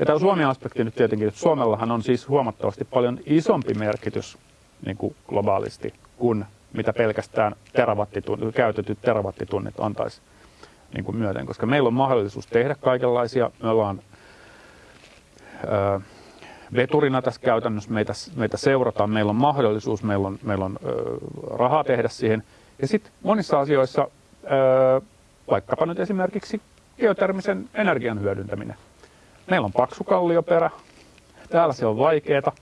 Ja tämä Suomi-aspekti nyt tietenkin, että Suomellahan on siis huomattavasti paljon isompi merkitys niin kuin globaalisti kuin mitä pelkästään terawattitunnit, käytetyt terawattitunnit antaisi niin kuin myöten, koska meillä on mahdollisuus tehdä kaikenlaisia. Me ollaan ö, veturina tässä käytännössä, meitä, meitä seurataan, meillä on mahdollisuus, meillä on, meillä on ö, rahaa tehdä siihen. Ja sitten monissa asioissa, ö, vaikkapa nyt esimerkiksi geotermisen energian hyödyntäminen. Meillä on paksu kallioperä, täällä se on vaikeaa,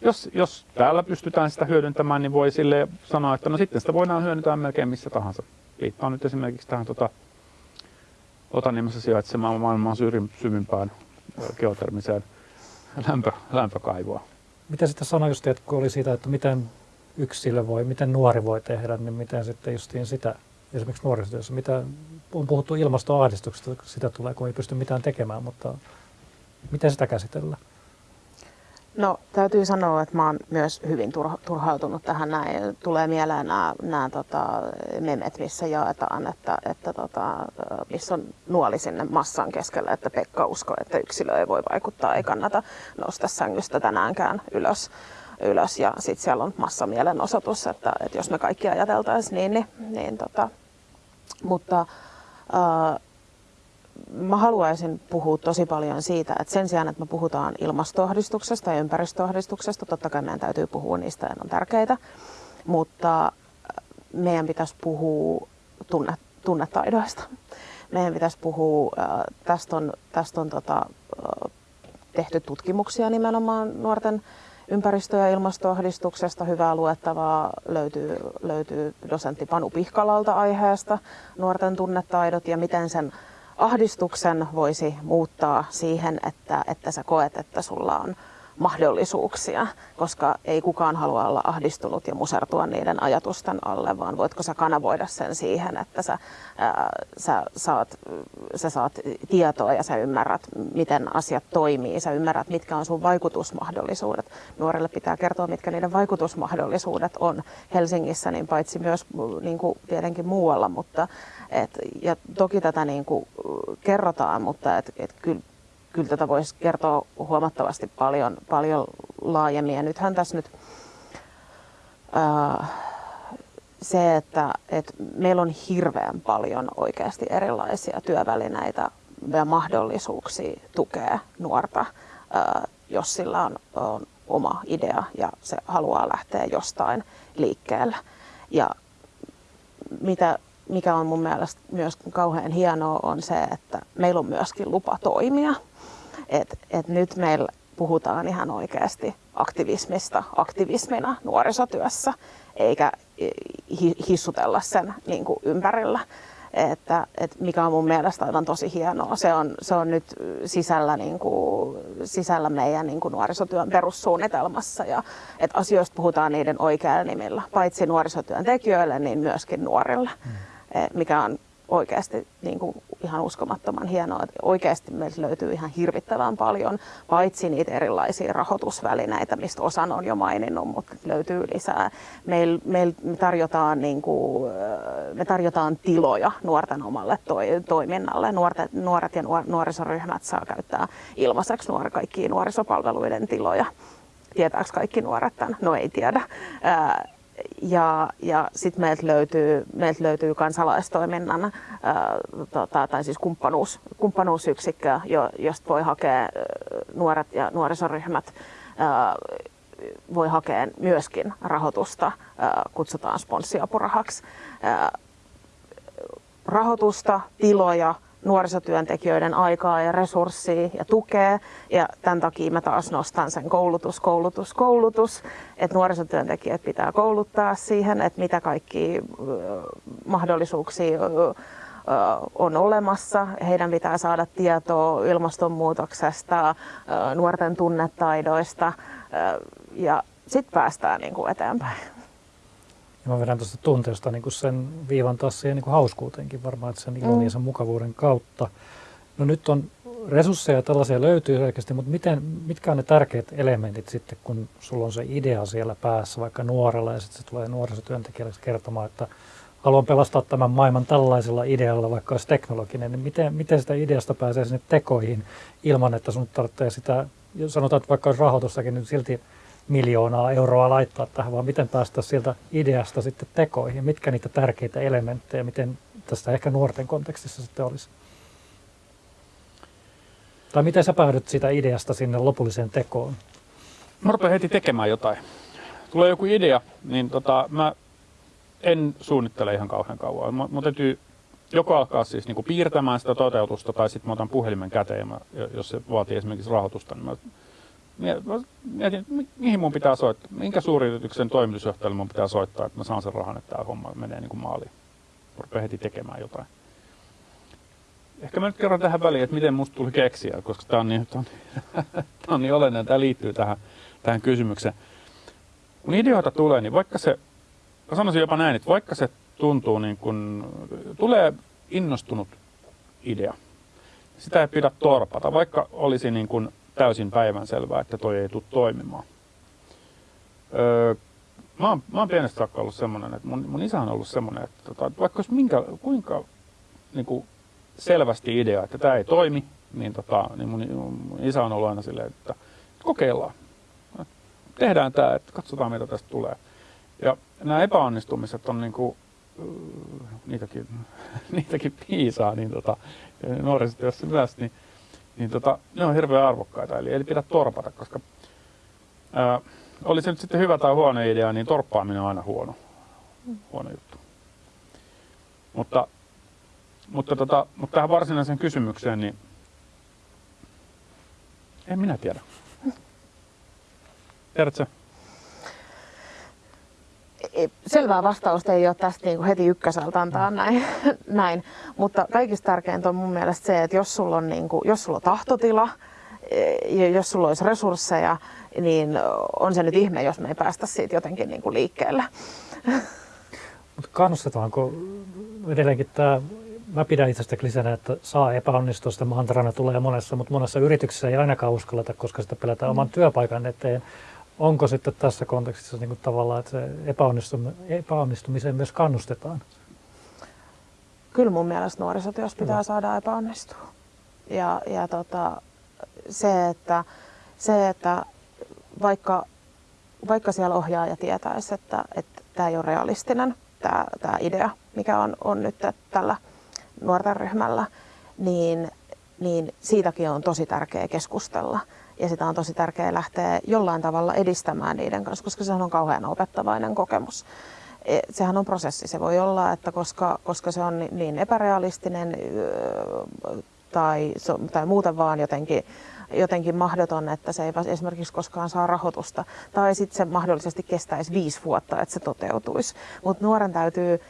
jos, jos täällä pystytään sitä hyödyntämään, niin voi sille sanoa, että no sitten sitä voidaan hyödyntää melkein missä tahansa. Viittaan nyt esimerkiksi tähän tota, Otaniemessä sijaitsemaan maailman syvimpään geotermiseen lämpö, lämpökaivoa. Mitä just, että kun oli siitä, että miten yksilö voi, miten nuori voi tehdä, niin miten sitten justiin sitä, esimerkiksi nuorisotyössä, mitä on puhuttu ilmastoahdistuksesta, sitä tulee, kun ei pysty mitään tekemään, mutta miten sitä käsitellään? No täytyy sanoa, että mä oon myös hyvin turhautunut tähän näin. Tulee mieleen nämä, nämä tota, memet, missä jaetaan, että, että tota, missä on nuoli sinne massan keskelle, että Pekka uskoo, että yksilö ei voi vaikuttaa, ei kannata nostaa sängystä tänäänkään ylös. ylös. Ja sitten siellä on massamielenosoitus, että, että jos me kaikki ajateltaisiin niin, niin, niin tota, mutta äh, mä haluaisin puhua tosi paljon siitä, että sen sijaan, että me puhutaan ilmastoahdistuksesta ja ympäristöahdistuksesta, totta kai meidän täytyy puhua niistä ja ne on tärkeitä, mutta äh, meidän pitäisi puhua tunne, tunnetaidoista. Meidän pitäisi puhua, äh, tästä on, tästä on tota, äh, tehty tutkimuksia nimenomaan nuorten ympäristö- ja ilmastoahdistuksesta. Hyvää luettavaa löytyy, löytyy dosentti Panu Pihkalalta aiheesta, nuorten tunnetaidot ja miten sen ahdistuksen voisi muuttaa siihen, että, että sä koet, että sulla on mahdollisuuksia, koska ei kukaan halua olla ahdistunut ja musertua niiden ajatusten alle, vaan voitko sä kanavoida sen siihen, että sä, ää, sä, saat, sä saat tietoa ja sä ymmärrät, miten asiat toimii, sä ymmärrät, mitkä on sun vaikutusmahdollisuudet. Nuorille pitää kertoa, mitkä niiden vaikutusmahdollisuudet on Helsingissä, niin paitsi myös niin kuin tietenkin muualla, mutta et, ja toki tätä niin kuin kerrotaan, mutta et, et kyllä kyllä tätä voisi kertoa huomattavasti paljon, paljon laajemmin. Ja nythän tässä nyt ää, se, että, että meillä on hirveän paljon oikeasti erilaisia työvälineitä ja mahdollisuuksia tukea nuorta, ää, jos sillä on, on oma idea ja se haluaa lähteä jostain liikkeelle. Ja mitä, mikä on mun mielestä myös kauhean hienoa on se, että meillä on myöskin lupa toimia et, et nyt meillä puhutaan ihan oikeasti aktivismista aktivismina nuorisotyössä, eikä hissutella sen niin kuin ympärillä. Että, että mikä on mun mielestä aivan tosi hienoa. Se on, se on nyt sisällä, niin kuin, sisällä meidän niin kuin nuorisotyön perussuunnitelmassa ja että asioista puhutaan niiden oikeilla nimillä, paitsi nuorisotyön tekijöille, niin myöskin nuorille, mm. mikä on oikeasti niin kuin ihan uskomattoman hienoa, että oikeasti meiltä löytyy ihan hirvittävän paljon, paitsi niitä erilaisia rahoitusvälineitä, mistä osan on jo maininnut, mutta löytyy lisää. Meillä meil me, tarjotaan, niin kuin, me tarjotaan tiloja nuorten omalle toi, toiminnalle. Nuoret, nuoret ja nuor, nuorisoryhmät saa käyttää ilmaiseksi nuor, kaikkia nuorisopalveluiden tiloja. Tietääkö kaikki nuoret tämän? No ei tiedä. Ää, ja, ja sitten meiltä löytyy, meiltä löytyy kansalaistoiminnan ää, tota, tai siis kumppanuus, kumppanuusyksikkö, jo, josta voi hakea nuoret ja nuorisoryhmät ää, voi hakea myöskin rahoitusta, ää, kutsutaan sponssiapurahaksi. Rahoitusta, tiloja, nuorisotyöntekijöiden aikaa ja resurssia ja tukea. Ja tämän takia mä taas nostan sen koulutus, koulutus, koulutus. Että nuorisotyöntekijät pitää kouluttaa siihen, että mitä kaikki mahdollisuuksia on olemassa. Heidän pitää saada tietoa ilmastonmuutoksesta, nuorten tunnetaidoista ja sitten päästään niin kuin eteenpäin. Ja mä vedän tuosta tunteesta niin kuin sen viivan taas siihen niin kuin hauskuuteenkin varmaan, että sen ilon mm. ja sen mukavuuden kautta. No nyt on resursseja tällaisia löytyy selkeästi, mutta miten, mitkä on ne tärkeät elementit sitten, kun sulla on se idea siellä päässä, vaikka nuorella, ja sitten se tulee nuorisotyöntekijälle kertomaan, että haluan pelastaa tämän maailman tällaisella idealla, vaikka olisi teknologinen, niin miten, miten sitä ideasta pääsee sinne tekoihin ilman, että sun tarvitsee sitä, sanotaan, että vaikka olisi rahoitustakin, niin silti miljoonaa euroa laittaa tähän, vaan miten päästä sieltä ideasta sitten tekoihin, mitkä niitä tärkeitä elementtejä, miten tästä ehkä nuorten kontekstissa sitten olisi. Tai miten sä päädyt siitä ideasta sinne lopulliseen tekoon? Mä rupean heti tekemään jotain. Tulee joku idea, niin tota, mä en suunnittele ihan kauhean kauan. Mä, mä täytyy joko alkaa siis niin piirtämään sitä toteutusta tai sitten mä otan puhelimen käteen, mä, jos se vaatii esimerkiksi rahoitusta, niin mä mietin, mihin mun pitää soittaa, minkä suuryrityksen toimitusjohtajalle mun pitää soittaa, että mä saan sen rahan, että tämä homma menee niin kuin maaliin. Rupeaa heti tekemään jotain. Ehkä mä nyt kerron tähän väliin, että miten musta tuli keksiä, koska tämä on niin, tää on, tää on niin olennainen, tämä liittyy tähän, tähän kysymykseen. Kun ideoita tulee, niin vaikka se, mä sanoisin jopa näin, että vaikka se tuntuu niin kuin, tulee innostunut idea, sitä ei pidä torpata, vaikka olisi niin kuin täysin päivänselvää, että toi ei tule toimimaan. Öö, mä, oon, mä oon pienestä saakka ollut semmoinen, että mun, mun isä on ollut semmoinen, että tota, vaikka olisi minkä, kuinka niin kuin selvästi idea, että tämä ei toimi, niin, tota, niin mun, mun isä on ollut aina silleen, että kokeillaan. Tehdään tämä, että katsotaan mitä tästä tulee. Ja nämä epäonnistumiset on niin kuin, niitäkin, niitäkin piisaa, niin tota, nuorisotyössä myös, niin, niin tota, ne on hirveän arvokkaita. Eli ei pidä torpata, koska ää, oli se nyt sitten hyvä tai huono idea, niin torppaaminen on aina huono, huono juttu. Mutta, mutta, tota, mutta tähän varsinaiseen kysymykseen, niin en minä tiedä. Tiedätkö? Selvää vastausta ei ole tästä niin kuin heti ykköseltä antaa mm. näin, näin. mutta kaikista tärkeintä on mun mielestä se, että jos sulla on, niin kuin, jos sulla on tahtotila, e, ja jos sulla olisi resursseja, niin on se nyt ihme, jos me ei päästä siitä jotenkin niin kuin liikkeelle. Mutta kannustetaanko edelleenkin tämä, mä pidän itse klisenä, että saa epäonnistua, sitä mantrana tulee monessa, mutta monessa yrityksessä ei ainakaan uskalleta, koska sitä pelätään mm. oman työpaikan eteen onko sitten tässä kontekstissa niin kuin tavallaan, että se epäonnistum- epäonnistumiseen myös kannustetaan? Kyllä mun mielestä nuorisotyössä pitää Hyvä. saada epäonnistua. Ja, ja tota, se, että, se, että vaikka, vaikka siellä ohjaaja tietäisi, että, että tämä ei ole realistinen, tämä, tämä idea, mikä on, on nyt tällä nuorten ryhmällä, niin, niin siitäkin on tosi tärkeää keskustella ja sitä on tosi tärkeää lähteä jollain tavalla edistämään niiden kanssa, koska se on kauhean opettavainen kokemus. E, sehän on prosessi. Se voi olla, että koska, koska se on niin epärealistinen tai, tai muuten vaan jotenkin, jotenkin mahdoton, että se ei esimerkiksi koskaan saa rahoitusta. Tai sitten se mahdollisesti kestäisi viisi vuotta, että se toteutuisi. Mutta nuoren täytyy,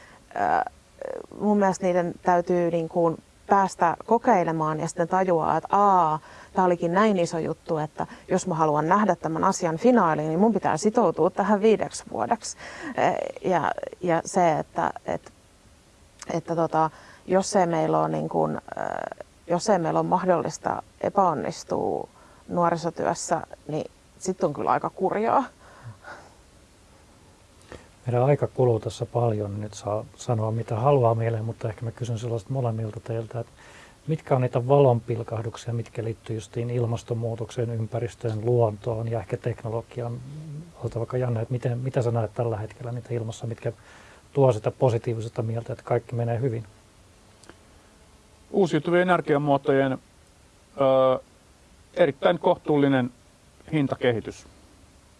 mun mielestä niiden täytyy niin kuin päästä kokeilemaan ja sitten tajuaa, että aa, tämä olikin näin iso juttu, että jos mä haluan nähdä tämän asian finaaliin, niin mun pitää sitoutua tähän viideksi vuodeksi. Ja, ja se, että, että, että tota, jos, ei meillä on niin kuin, jos ei meillä ole mahdollista epäonnistua nuorisotyössä, niin sitten on kyllä aika kurjaa. Meidän aika kuluu tässä paljon, nyt saa sanoa mitä haluaa mieleen, mutta ehkä mä kysyn sellaista molemmilta teiltä, että mitkä on niitä valonpilkahduksia, mitkä liittyy justiin ilmastonmuutokseen, ympäristöön, luontoon ja ehkä teknologiaan. Ota vaikka Janne, että miten, mitä sä näet tällä hetkellä niitä ilmassa, mitkä tuo sitä positiivista mieltä, että kaikki menee hyvin? Uusiutuvien energiamuotojen ö, erittäin kohtuullinen hintakehitys.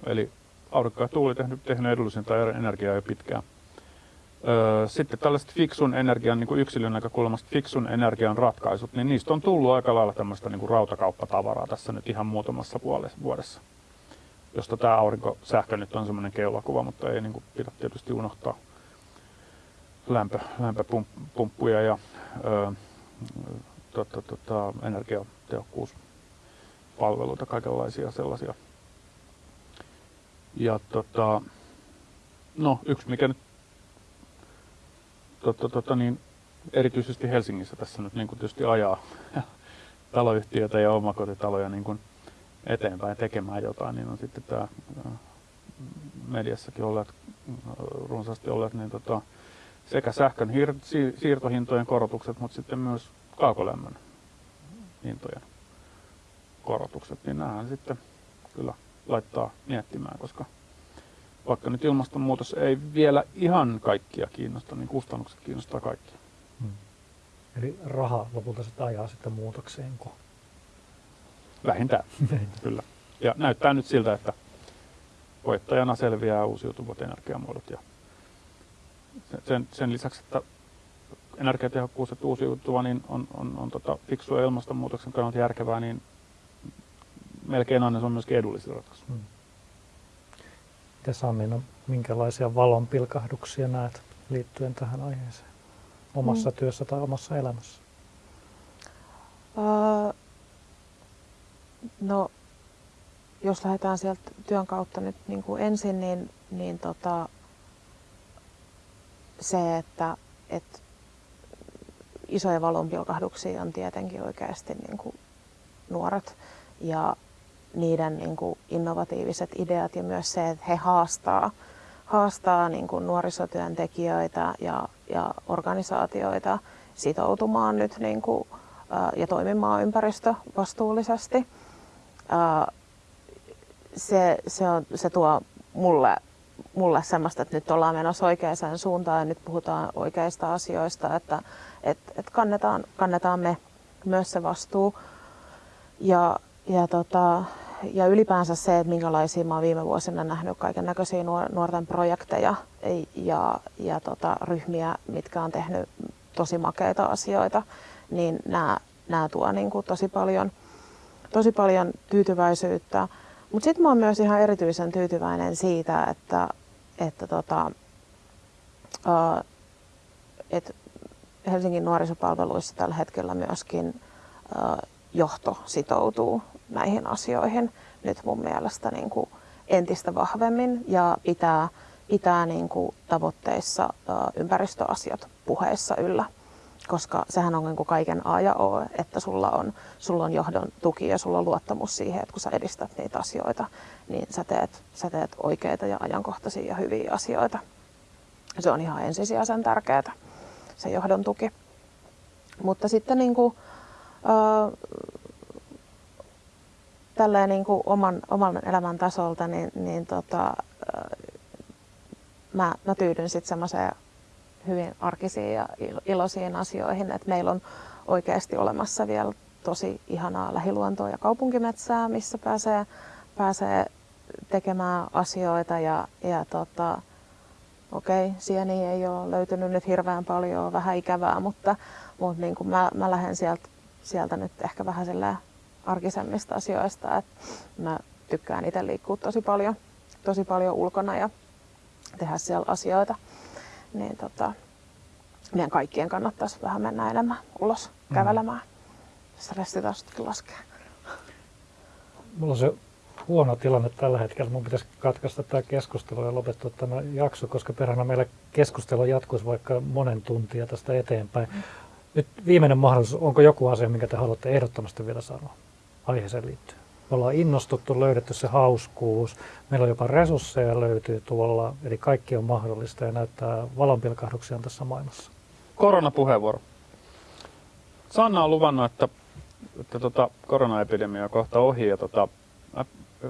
Eli aurinko ja tuuli tehnyt, tehnyt edullisinta energiaa jo pitkään. Sitten tällaiset fiksun energian, niin kuin yksilön näkökulmasta fiksun energian ratkaisut, niin niistä on tullut aika lailla tämmöistä niin kuin rautakauppatavaraa tässä nyt ihan muutamassa vuodessa. Josta tämä aurinkosähkö nyt on semmoinen keulakuva, mutta ei niin kuin pidä tietysti unohtaa lämpö, lämpöpumppuja ja ö, tota, tota, energiatehokkuuspalveluita, kaikenlaisia sellaisia. Ja tota, no, yksi mikä nyt tota, tota, niin, erityisesti Helsingissä tässä nyt niin kuin tietysti ajaa taloyhtiöitä ja omakotitaloja niin kuin eteenpäin tekemään jotain, niin on sitten tämä mediassakin olleet, runsaasti olleet, niin tota, sekä sähkön siirtohintojen korotukset, mutta sitten myös kaukolämmön hintojen korotukset, niin nämähän sitten kyllä laittaa miettimään, koska vaikka nyt ilmastonmuutos ei vielä ihan kaikkia kiinnosta, niin kustannukset kiinnostaa kaikkia. Hmm. Eli raha lopulta sitä ajaa sitten muutokseen. Vähintään, kyllä. Ja näyttää nyt siltä, että voittajana selviää uusiutuvat energiamuodot. Ja sen, sen lisäksi, että energiatehokkuus ja uusiutuva niin on, on, on tota, fiksua ilmastonmuutoksen kannalta järkevää, niin melkein aina se on myöskin edullisin ratkaisu. Hmm. Miten Sami, no, minkälaisia valonpilkahduksia näet liittyen tähän aiheeseen omassa hmm. työssä tai omassa elämässä? Uh, no, jos lähdetään sieltä työn kautta nyt niin kuin ensin, niin, niin tota, se, että, että isoja valonpilkahduksia on tietenkin oikeasti niin kuin nuoret ja niiden niin kuin innovatiiviset ideat ja myös se, että he haastaa, haastaa niin kuin nuorisotyöntekijöitä ja, ja organisaatioita sitoutumaan nyt niin kuin, ja toimimaan ympäristövastuullisesti. Se, se, on, se tuo mulle, mulle semmoista, että nyt ollaan menossa oikeaan suuntaan ja nyt puhutaan oikeista asioista, että et, et kannetaan, kannetaan me myös se vastuu. Ja, ja, tota, ja ylipäänsä se, että minkälaisia mä oon viime vuosina nähnyt kaiken näköisiä nuorten projekteja ja, ja tota, ryhmiä, mitkä on tehnyt tosi makeita asioita, niin nämä, nämä tuo niin kuin tosi, paljon, tosi paljon tyytyväisyyttä. Mutta sitten mä oon myös ihan erityisen tyytyväinen siitä, että, että tota, uh, et Helsingin nuorisopalveluissa tällä hetkellä myöskin uh, johto sitoutuu näihin asioihin nyt mun mielestä niin kuin entistä vahvemmin ja pitää, pitää niin kuin tavoitteissa ympäristöasiat puheissa yllä. Koska sehän on niin kuin kaiken A ja O, että sulla on, sulla on johdon tuki ja sulla on luottamus siihen, että kun sä edistät niitä asioita, niin sä teet, sä teet oikeita ja ajankohtaisia ja hyviä asioita. Se on ihan ensisijaisen tärkeää, se johdon tuki. Mutta sitten niin kuin, tälleen niin kuin oman, oman elämän tasolta, niin, niin tota, mä, mä tyydyn sitten semmoiseen hyvin arkisiin ja iloisiin asioihin, että meillä on oikeasti olemassa vielä tosi ihanaa lähiluontoa ja kaupunkimetsää, missä pääsee, pääsee tekemään asioita ja, ja tota, okei, okay, sieni ei ole löytynyt nyt hirveän paljon, vähän ikävää, mutta, mutta niin kuin mä, mä lähden sieltä, sieltä nyt ehkä vähän arkisemmista asioista. Et mä tykkään itse liikkua tosi paljon, tosi paljon ulkona ja tehdä siellä asioita. Niin tota, meidän kaikkien kannattaisi vähän mennä enemmän ulos mm. kävelemään. Stressitasostakin laskee. Mulla on se huono tilanne tällä hetkellä. Mun pitäisi katkaista tämä keskustelu ja lopettaa tämä jakso, koska perhana meillä keskustelu jatkuisi vaikka monen tuntia tästä eteenpäin. Mm. Nyt viimeinen mahdollisuus, onko joku asia, minkä te haluatte ehdottomasti vielä sanoa? Aiheeseen liittyen. Me ollaan innostuttu, löydetty se hauskuus. Meillä on jopa resursseja löytyy tuolla, eli kaikki on mahdollista ja näyttää valonpilkahduksia tässä maailmassa. Koronapuheenvuoro. Sanna on luvannut, että, että tota, koronaepidemia on kohta ohi ja tota,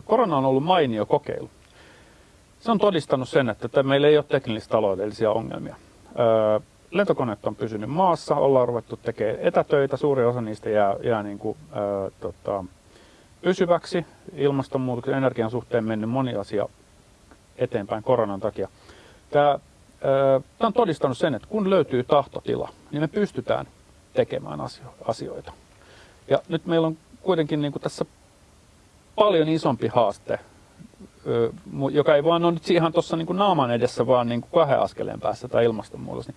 korona on ollut mainio kokeilu. Se on todistanut sen, että meillä ei ole teknillistä taloudellisia ongelmia. Öö, lentokoneet on pysynyt maassa, ollaan ruvettu tekemään etätöitä, suuri osa niistä jää, jää niin kuin, ää, tota, pysyväksi. Ilmastonmuutoksen energian suhteen mennyt moni asia eteenpäin koronan takia. Tämä, tämä on todistanut sen, että kun löytyy tahtotila, niin me pystytään tekemään asio- asioita. Ja nyt meillä on kuitenkin niin kuin tässä paljon isompi haaste, joka ei vaan ole nyt ihan tuossa niin naaman edessä, vaan niin kuin kahden askeleen päässä tai ilmastonmuutos. Niin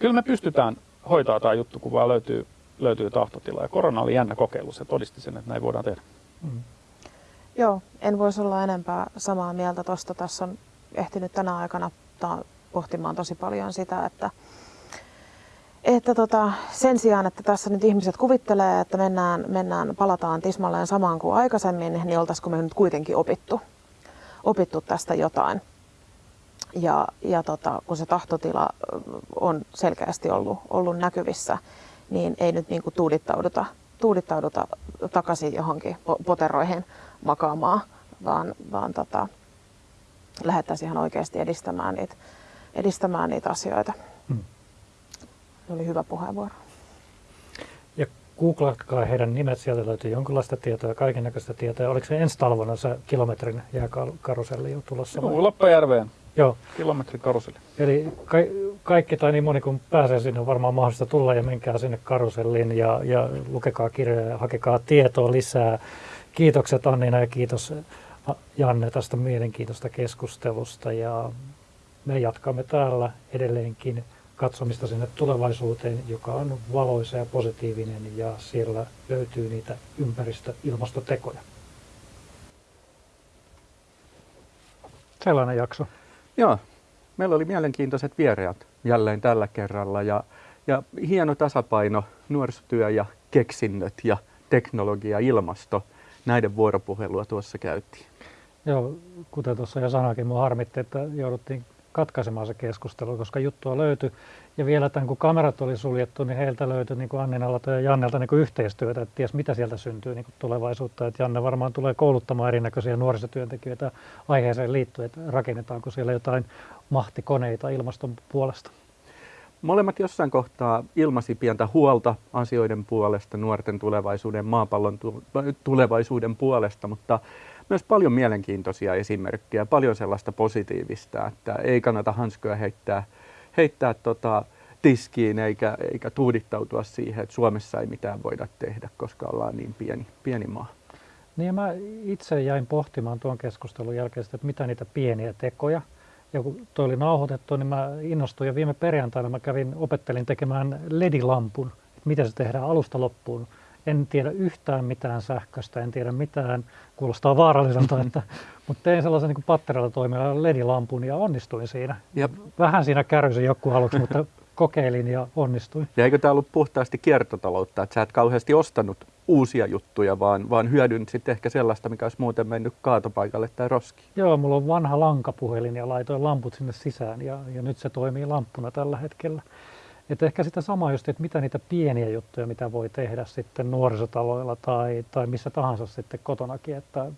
kyllä me pystytään hoitaa tämä juttu, kun vaan löytyy, löytyy tahtotila. Ja korona oli jännä kokeilu, se todisti sen, että näin voidaan tehdä. Mm. Joo, en voisi olla enempää samaa mieltä tuosta. Tässä on ehtinyt tänä aikana pohtimaan tosi paljon sitä, että, että tota, sen sijaan, että tässä nyt ihmiset kuvittelee, että mennään, mennään palataan tismalleen samaan kuin aikaisemmin, niin oltaisiko me nyt kuitenkin opittu, opittu tästä jotain. Ja, ja tota, kun se tahtotila on selkeästi ollut, ollut näkyvissä, niin ei nyt niin kuin tuudittauduta, tuudittauduta takaisin johonkin poteroihin makaamaan, vaan, vaan tota, lähdettäisiin ihan oikeasti edistämään niitä, edistämään niitä asioita. Hmm. Se oli hyvä puheenvuoro. Ja googlatkaa heidän nimet, sieltä löytyy jonkinlaista tietoa, kaiken näköistä tietoa. Oliko se ensi talvena se kilometrin jääkaruselli jo tulossa? Joo, Lappajärveen. Joo. Kilometrin karuseli. Eli ka- kaikki tai niin moni kun pääsee sinne on varmaan mahdollista tulla ja menkää sinne karuselliin ja, ja lukekaa kirjoja ja hakekaa tietoa lisää. Kiitokset Annina ja kiitos Janne tästä mielenkiintoista keskustelusta ja me jatkamme täällä edelleenkin katsomista sinne tulevaisuuteen, joka on valoisa ja positiivinen ja siellä löytyy niitä ympäristö-ilmastotekoja. Sellainen jakso. Joo, meillä oli mielenkiintoiset vieraat jälleen tällä kerralla ja, ja hieno tasapaino nuorisotyö ja keksinnöt ja teknologia, ilmasto, näiden vuoropuhelua tuossa käytiin. Joo, kuten tuossa jo sanoikin, minua harmitti, että jouduttiin katkaisemaan se keskustelu, koska juttua löytyi. Ja vielä tämän, kun kamerat oli suljettu, niin heiltä löytyi niin kuin Anninalta ja Jannelta niin kuin yhteistyötä, että ties mitä sieltä syntyy niin kuin tulevaisuutta. Että Janne varmaan tulee kouluttamaan erinäköisiä nuorisotyöntekijöitä aiheeseen liittyen, että rakennetaanko siellä jotain mahtikoneita ilmaston puolesta. Molemmat jossain kohtaa ilmasi pientä huolta asioiden puolesta, nuorten tulevaisuuden, maapallon tulevaisuuden puolesta, mutta myös paljon mielenkiintoisia esimerkkejä, paljon sellaista positiivista, että ei kannata hanskoja heittää, heittää tota, tiskiin eikä, eikä tuudittautua siihen, että Suomessa ei mitään voida tehdä, koska ollaan niin pieni, pieni maa. Niin mä itse jäin pohtimaan tuon keskustelun jälkeen, että mitä niitä pieniä tekoja, ja kun toi oli nauhoitettu, niin mä innostuin ja viime perjantaina mä kävin, opettelin tekemään ledilampun, että miten se tehdään alusta loppuun? En tiedä yhtään mitään sähköstä, en tiedä mitään, kuulostaa vaaralliselta, että, mutta tein sellaisen niin patterilla toimivan ledilampun ja onnistuin siinä. Ja vähän siinä kärrysin joku aluksi, mutta kokeilin ja onnistuin. Ja eikö tämä ollut puhtaasti kiertotaloutta, että sä et kauheasti ostanut uusia juttuja, vaan, vaan hyödyn sitten ehkä sellaista, mikä olisi muuten mennyt kaatopaikalle tai roskiin? Joo, mulla on vanha lankapuhelin ja laitoin lamput sinne sisään ja, ja nyt se toimii lamppuna tällä hetkellä. Että ehkä sitä samaa just, että mitä niitä pieniä juttuja, mitä voi tehdä sitten nuorisotaloilla tai, tai missä tahansa sitten kotonakin, että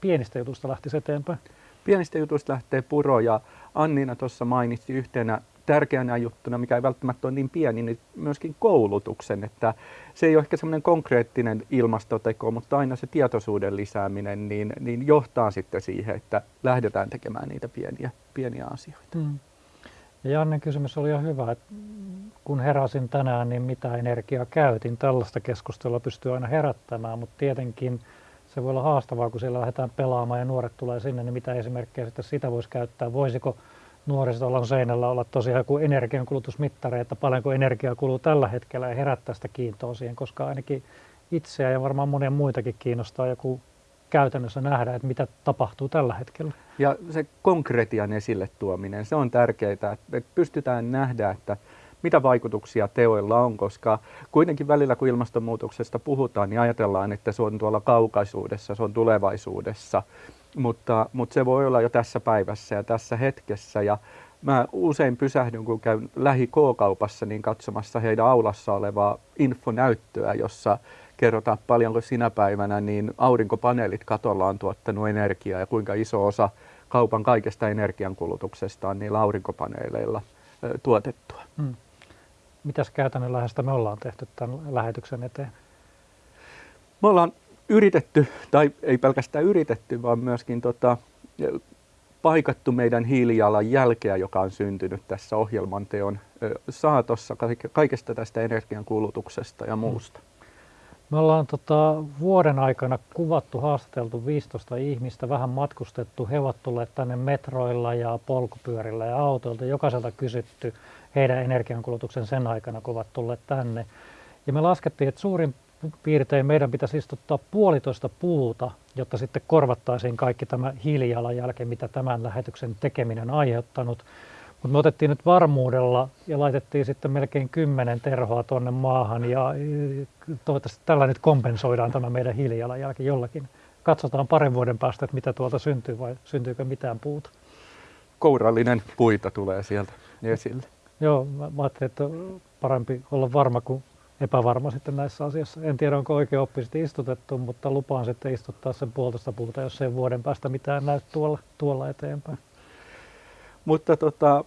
pienistä jutusta lähtisi eteenpäin. Pienistä jutuista lähtee puro ja Annina tuossa mainitsi yhtenä tärkeänä juttuna, mikä ei välttämättä ole niin pieni, niin myöskin koulutuksen. Että se ei ole ehkä semmoinen konkreettinen ilmastoteko, mutta aina se tietoisuuden lisääminen niin, niin johtaa sitten siihen, että lähdetään tekemään niitä pieniä, pieniä asioita. Mm. Ja Jannen kysymys oli jo hyvä, että kun heräsin tänään, niin mitä energiaa käytin. Tällaista keskustelua pystyy aina herättämään, mutta tietenkin se voi olla haastavaa, kun siellä lähdetään pelaamaan ja nuoret tulee sinne, niin mitä esimerkkejä sitten sitä voisi käyttää. Voisiko nuorisotalon seinällä olla tosiaan joku energiankulutusmittari, että paljonko energiaa kuluu tällä hetkellä ja herättää sitä kiintoa siihen, koska ainakin itseä ja varmaan monia muitakin kiinnostaa joku käytännössä nähdä, että mitä tapahtuu tällä hetkellä. Ja se konkretian esille tuominen, se on tärkeää, että pystytään nähdä, että mitä vaikutuksia teoilla on, koska kuitenkin välillä kun ilmastonmuutoksesta puhutaan, niin ajatellaan, että se on tuolla kaukaisuudessa, se on tulevaisuudessa, mutta, mutta se voi olla jo tässä päivässä ja tässä hetkessä. Ja mä usein pysähdyn, kun käyn lähi K-kaupassa, niin katsomassa heidän aulassa olevaa infonäyttöä, jossa kerrotaan paljonko sinä päivänä niin aurinkopaneelit katolla on tuottanut energiaa ja kuinka iso osa kaupan kaikesta energiankulutuksesta on niillä aurinkopaneeleilla tuotettua. Hmm. Mitäs käytännön lähestä me ollaan tehty tämän lähetyksen eteen? Me ollaan yritetty, tai ei pelkästään yritetty, vaan myöskin tota, paikattu meidän hiilijalan jälkeä, joka on syntynyt tässä ohjelman teon saatossa kaikesta tästä energiankulutuksesta ja muusta. Hmm. Me ollaan tota, vuoden aikana kuvattu, haastateltu 15 ihmistä, vähän matkustettu. He ovat tulleet tänne metroilla ja polkupyörillä ja autoilta. Jokaiselta kysytty heidän energiankulutuksen sen aikana, kun ovat tulleet tänne. Ja me laskettiin, että suurin piirtein meidän pitäisi istuttaa puolitoista puuta, jotta sitten korvattaisiin kaikki tämä hiilijalanjälki, mitä tämän lähetyksen tekeminen on aiheuttanut. Mutta me otettiin nyt varmuudella ja laitettiin sitten melkein kymmenen terhoa tuonne maahan ja toivottavasti tällä nyt kompensoidaan tämä meidän hiilijalanjälki jollakin. Katsotaan parin vuoden päästä, että mitä tuolta syntyy vai syntyykö mitään puuta. Kourallinen puita tulee sieltä esille. Joo, mä, mä ajattelin, että parempi olla varma kuin epävarma sitten näissä asioissa. En tiedä, onko oikein oppisesti istutettu, mutta lupaan sitten istuttaa sen puolitoista puuta, jos ei vuoden päästä mitään näy tuolla, tuolla eteenpäin. Mutta tota,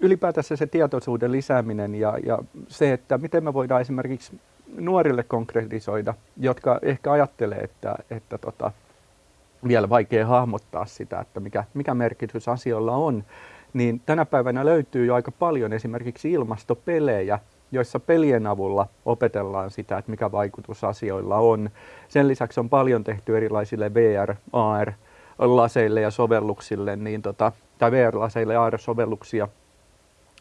ylipäätänsä se tietoisuuden lisääminen ja, ja se, että miten me voidaan esimerkiksi nuorille konkretisoida, jotka ehkä ajattelee, että, että tota, vielä vaikea hahmottaa sitä, että mikä, mikä merkitys asioilla on, niin tänä päivänä löytyy jo aika paljon esimerkiksi ilmastopelejä, joissa pelien avulla opetellaan sitä, että mikä vaikutus asioilla on. Sen lisäksi on paljon tehty erilaisille VR, AR, laseille ja sovelluksille, niin tota, tai VR-laseille AR-sovelluksia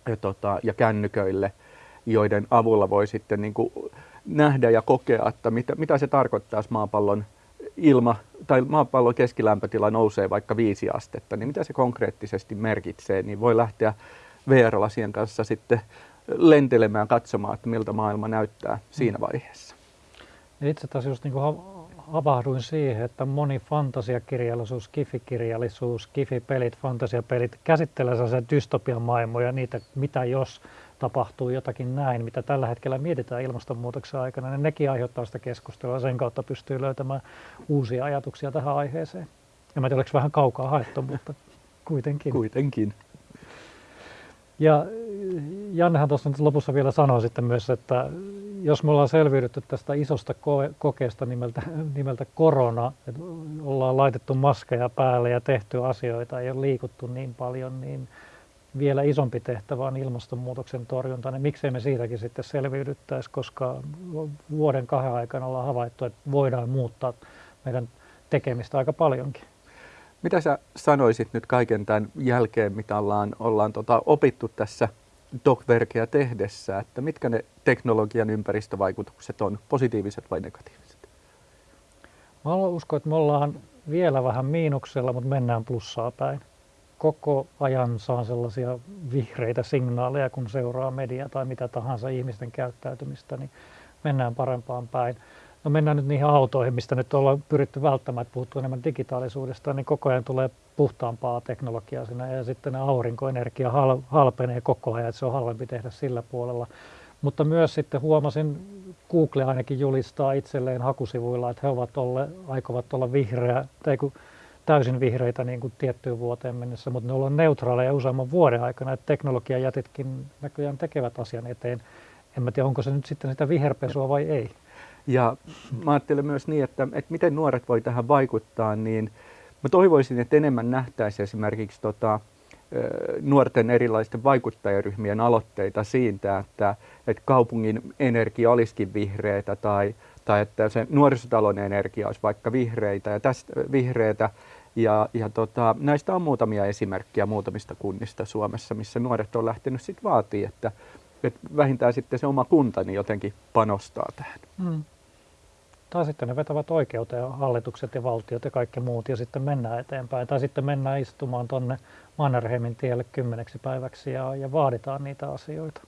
ja, tota, ja kännyköille, joiden avulla voi sitten niin kuin nähdä ja kokea, että mitä, mitä se tarkoittaa, jos maapallon ilma tai maapallon keskilämpötila nousee vaikka viisi astetta, niin mitä se konkreettisesti merkitsee, niin voi lähteä VR-lasien kanssa sitten lentelemään katsomaan, että miltä maailma näyttää siinä vaiheessa. Itse taas just niin kuin havahduin siihen, että moni fantasiakirjallisuus, kifikirjallisuus, kifipelit, fantasiapelit käsittelee sellaisia dystopian maailmoja, niitä mitä jos tapahtuu jotakin näin, mitä tällä hetkellä mietitään ilmastonmuutoksen aikana, niin nekin aiheuttaa sitä keskustelua. Sen kautta pystyy löytämään uusia ajatuksia tähän aiheeseen. Ja mä tiedän, vähän kaukaa haettu, mutta kuitenkin. Kuitenkin. Ja Jannehan tuossa nyt lopussa vielä sanoi sitten myös, että jos me ollaan selviydytty tästä isosta kokeesta nimeltä, nimeltä korona, että ollaan laitettu maskeja päälle ja tehty asioita, ei ole liikuttu niin paljon, niin vielä isompi tehtävä on ilmastonmuutoksen torjunta, niin miksei me siitäkin sitten selviydyttäisi, koska vuoden kahden aikana ollaan havaittu, että voidaan muuttaa meidän tekemistä aika paljonkin. Mitä sä sanoisit nyt kaiken tämän jälkeen, mitä ollaan, ollaan tota, opittu tässä DocVerkeä tehdessä, että mitkä ne teknologian ympäristövaikutukset on, positiiviset vai negatiiviset? Mä uskon, että me ollaan vielä vähän miinuksella, mutta mennään plussaa päin. Koko ajan saan sellaisia vihreitä signaaleja, kun seuraa media tai mitä tahansa ihmisten käyttäytymistä, niin mennään parempaan päin. No mennään nyt niihin autoihin, mistä nyt ollaan pyritty välttämään, että puhuttu enemmän digitaalisuudesta, niin koko ajan tulee puhtaampaa teknologiaa sinne ja sitten aurinkoenergia hal, halpenee koko ajan, että se on halvempi tehdä sillä puolella. Mutta myös sitten huomasin, Google ainakin julistaa itselleen hakusivuilla, että he ovat olle, aikovat olla vihreä, tai kun täysin vihreitä niin kuin tiettyyn vuoteen mennessä, mutta ne ovat neutraaleja useamman vuoden aikana, että teknologiajätitkin näköjään tekevät asian eteen. En mä tiedä, onko se nyt sitten sitä viherpesua vai ei. Ja mä ajattelen myös niin, että, että miten nuoret voi tähän vaikuttaa, niin mä toivoisin, että enemmän nähtäisiin esimerkiksi tota, nuorten erilaisten vaikuttajaryhmien aloitteita siitä, että, että kaupungin energia olisikin vihreitä tai, tai että se nuorisotalon energia olisi vaikka vihreitä ja tästä vihreitä. Ja, ja tota, näistä on muutamia esimerkkejä muutamista kunnista Suomessa, missä nuoret on lähtenyt sitten vaatii, että, että vähintään sitten se oma kunta jotenkin panostaa tähän. Hmm. Tai sitten ne vetävät oikeuteen hallitukset ja valtiot ja kaikki muut ja sitten mennään eteenpäin. Tai sitten mennään istumaan tuonne Mannerheimin tielle kymmeneksi päiväksi ja, ja vaaditaan niitä asioita.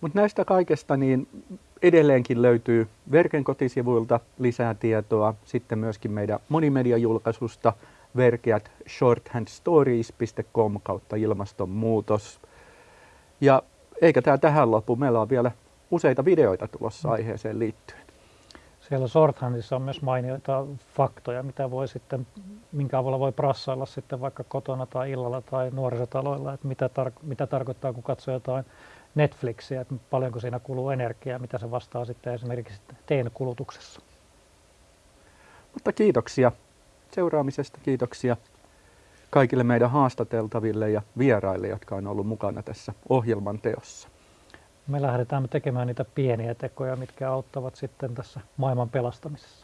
Mutta näistä kaikesta niin edelleenkin löytyy Verken kotisivuilta lisää tietoa. Sitten myöskin meidän monimediajulkaisusta verkeät shorthandstories.com kautta ilmastonmuutos. Ja eikä tämä tähän lopu. Meillä on vielä useita videoita tulossa mm. aiheeseen liittyen. Siellä Shorthandissa on myös mainioita faktoja, mitä voi sitten, minkä avulla voi prassailla sitten vaikka kotona tai illalla tai nuorisotaloilla, että mitä, tar- mitä tarkoittaa, kun katsoo jotain Netflixiä, että paljonko siinä kuluu energiaa, mitä se vastaa sitten esimerkiksi teen kulutuksessa. Mutta kiitoksia seuraamisesta, kiitoksia kaikille meidän haastateltaville ja vieraille, jotka on ollut mukana tässä ohjelman teossa me lähdetään tekemään niitä pieniä tekoja, mitkä auttavat sitten tässä maailman pelastamisessa.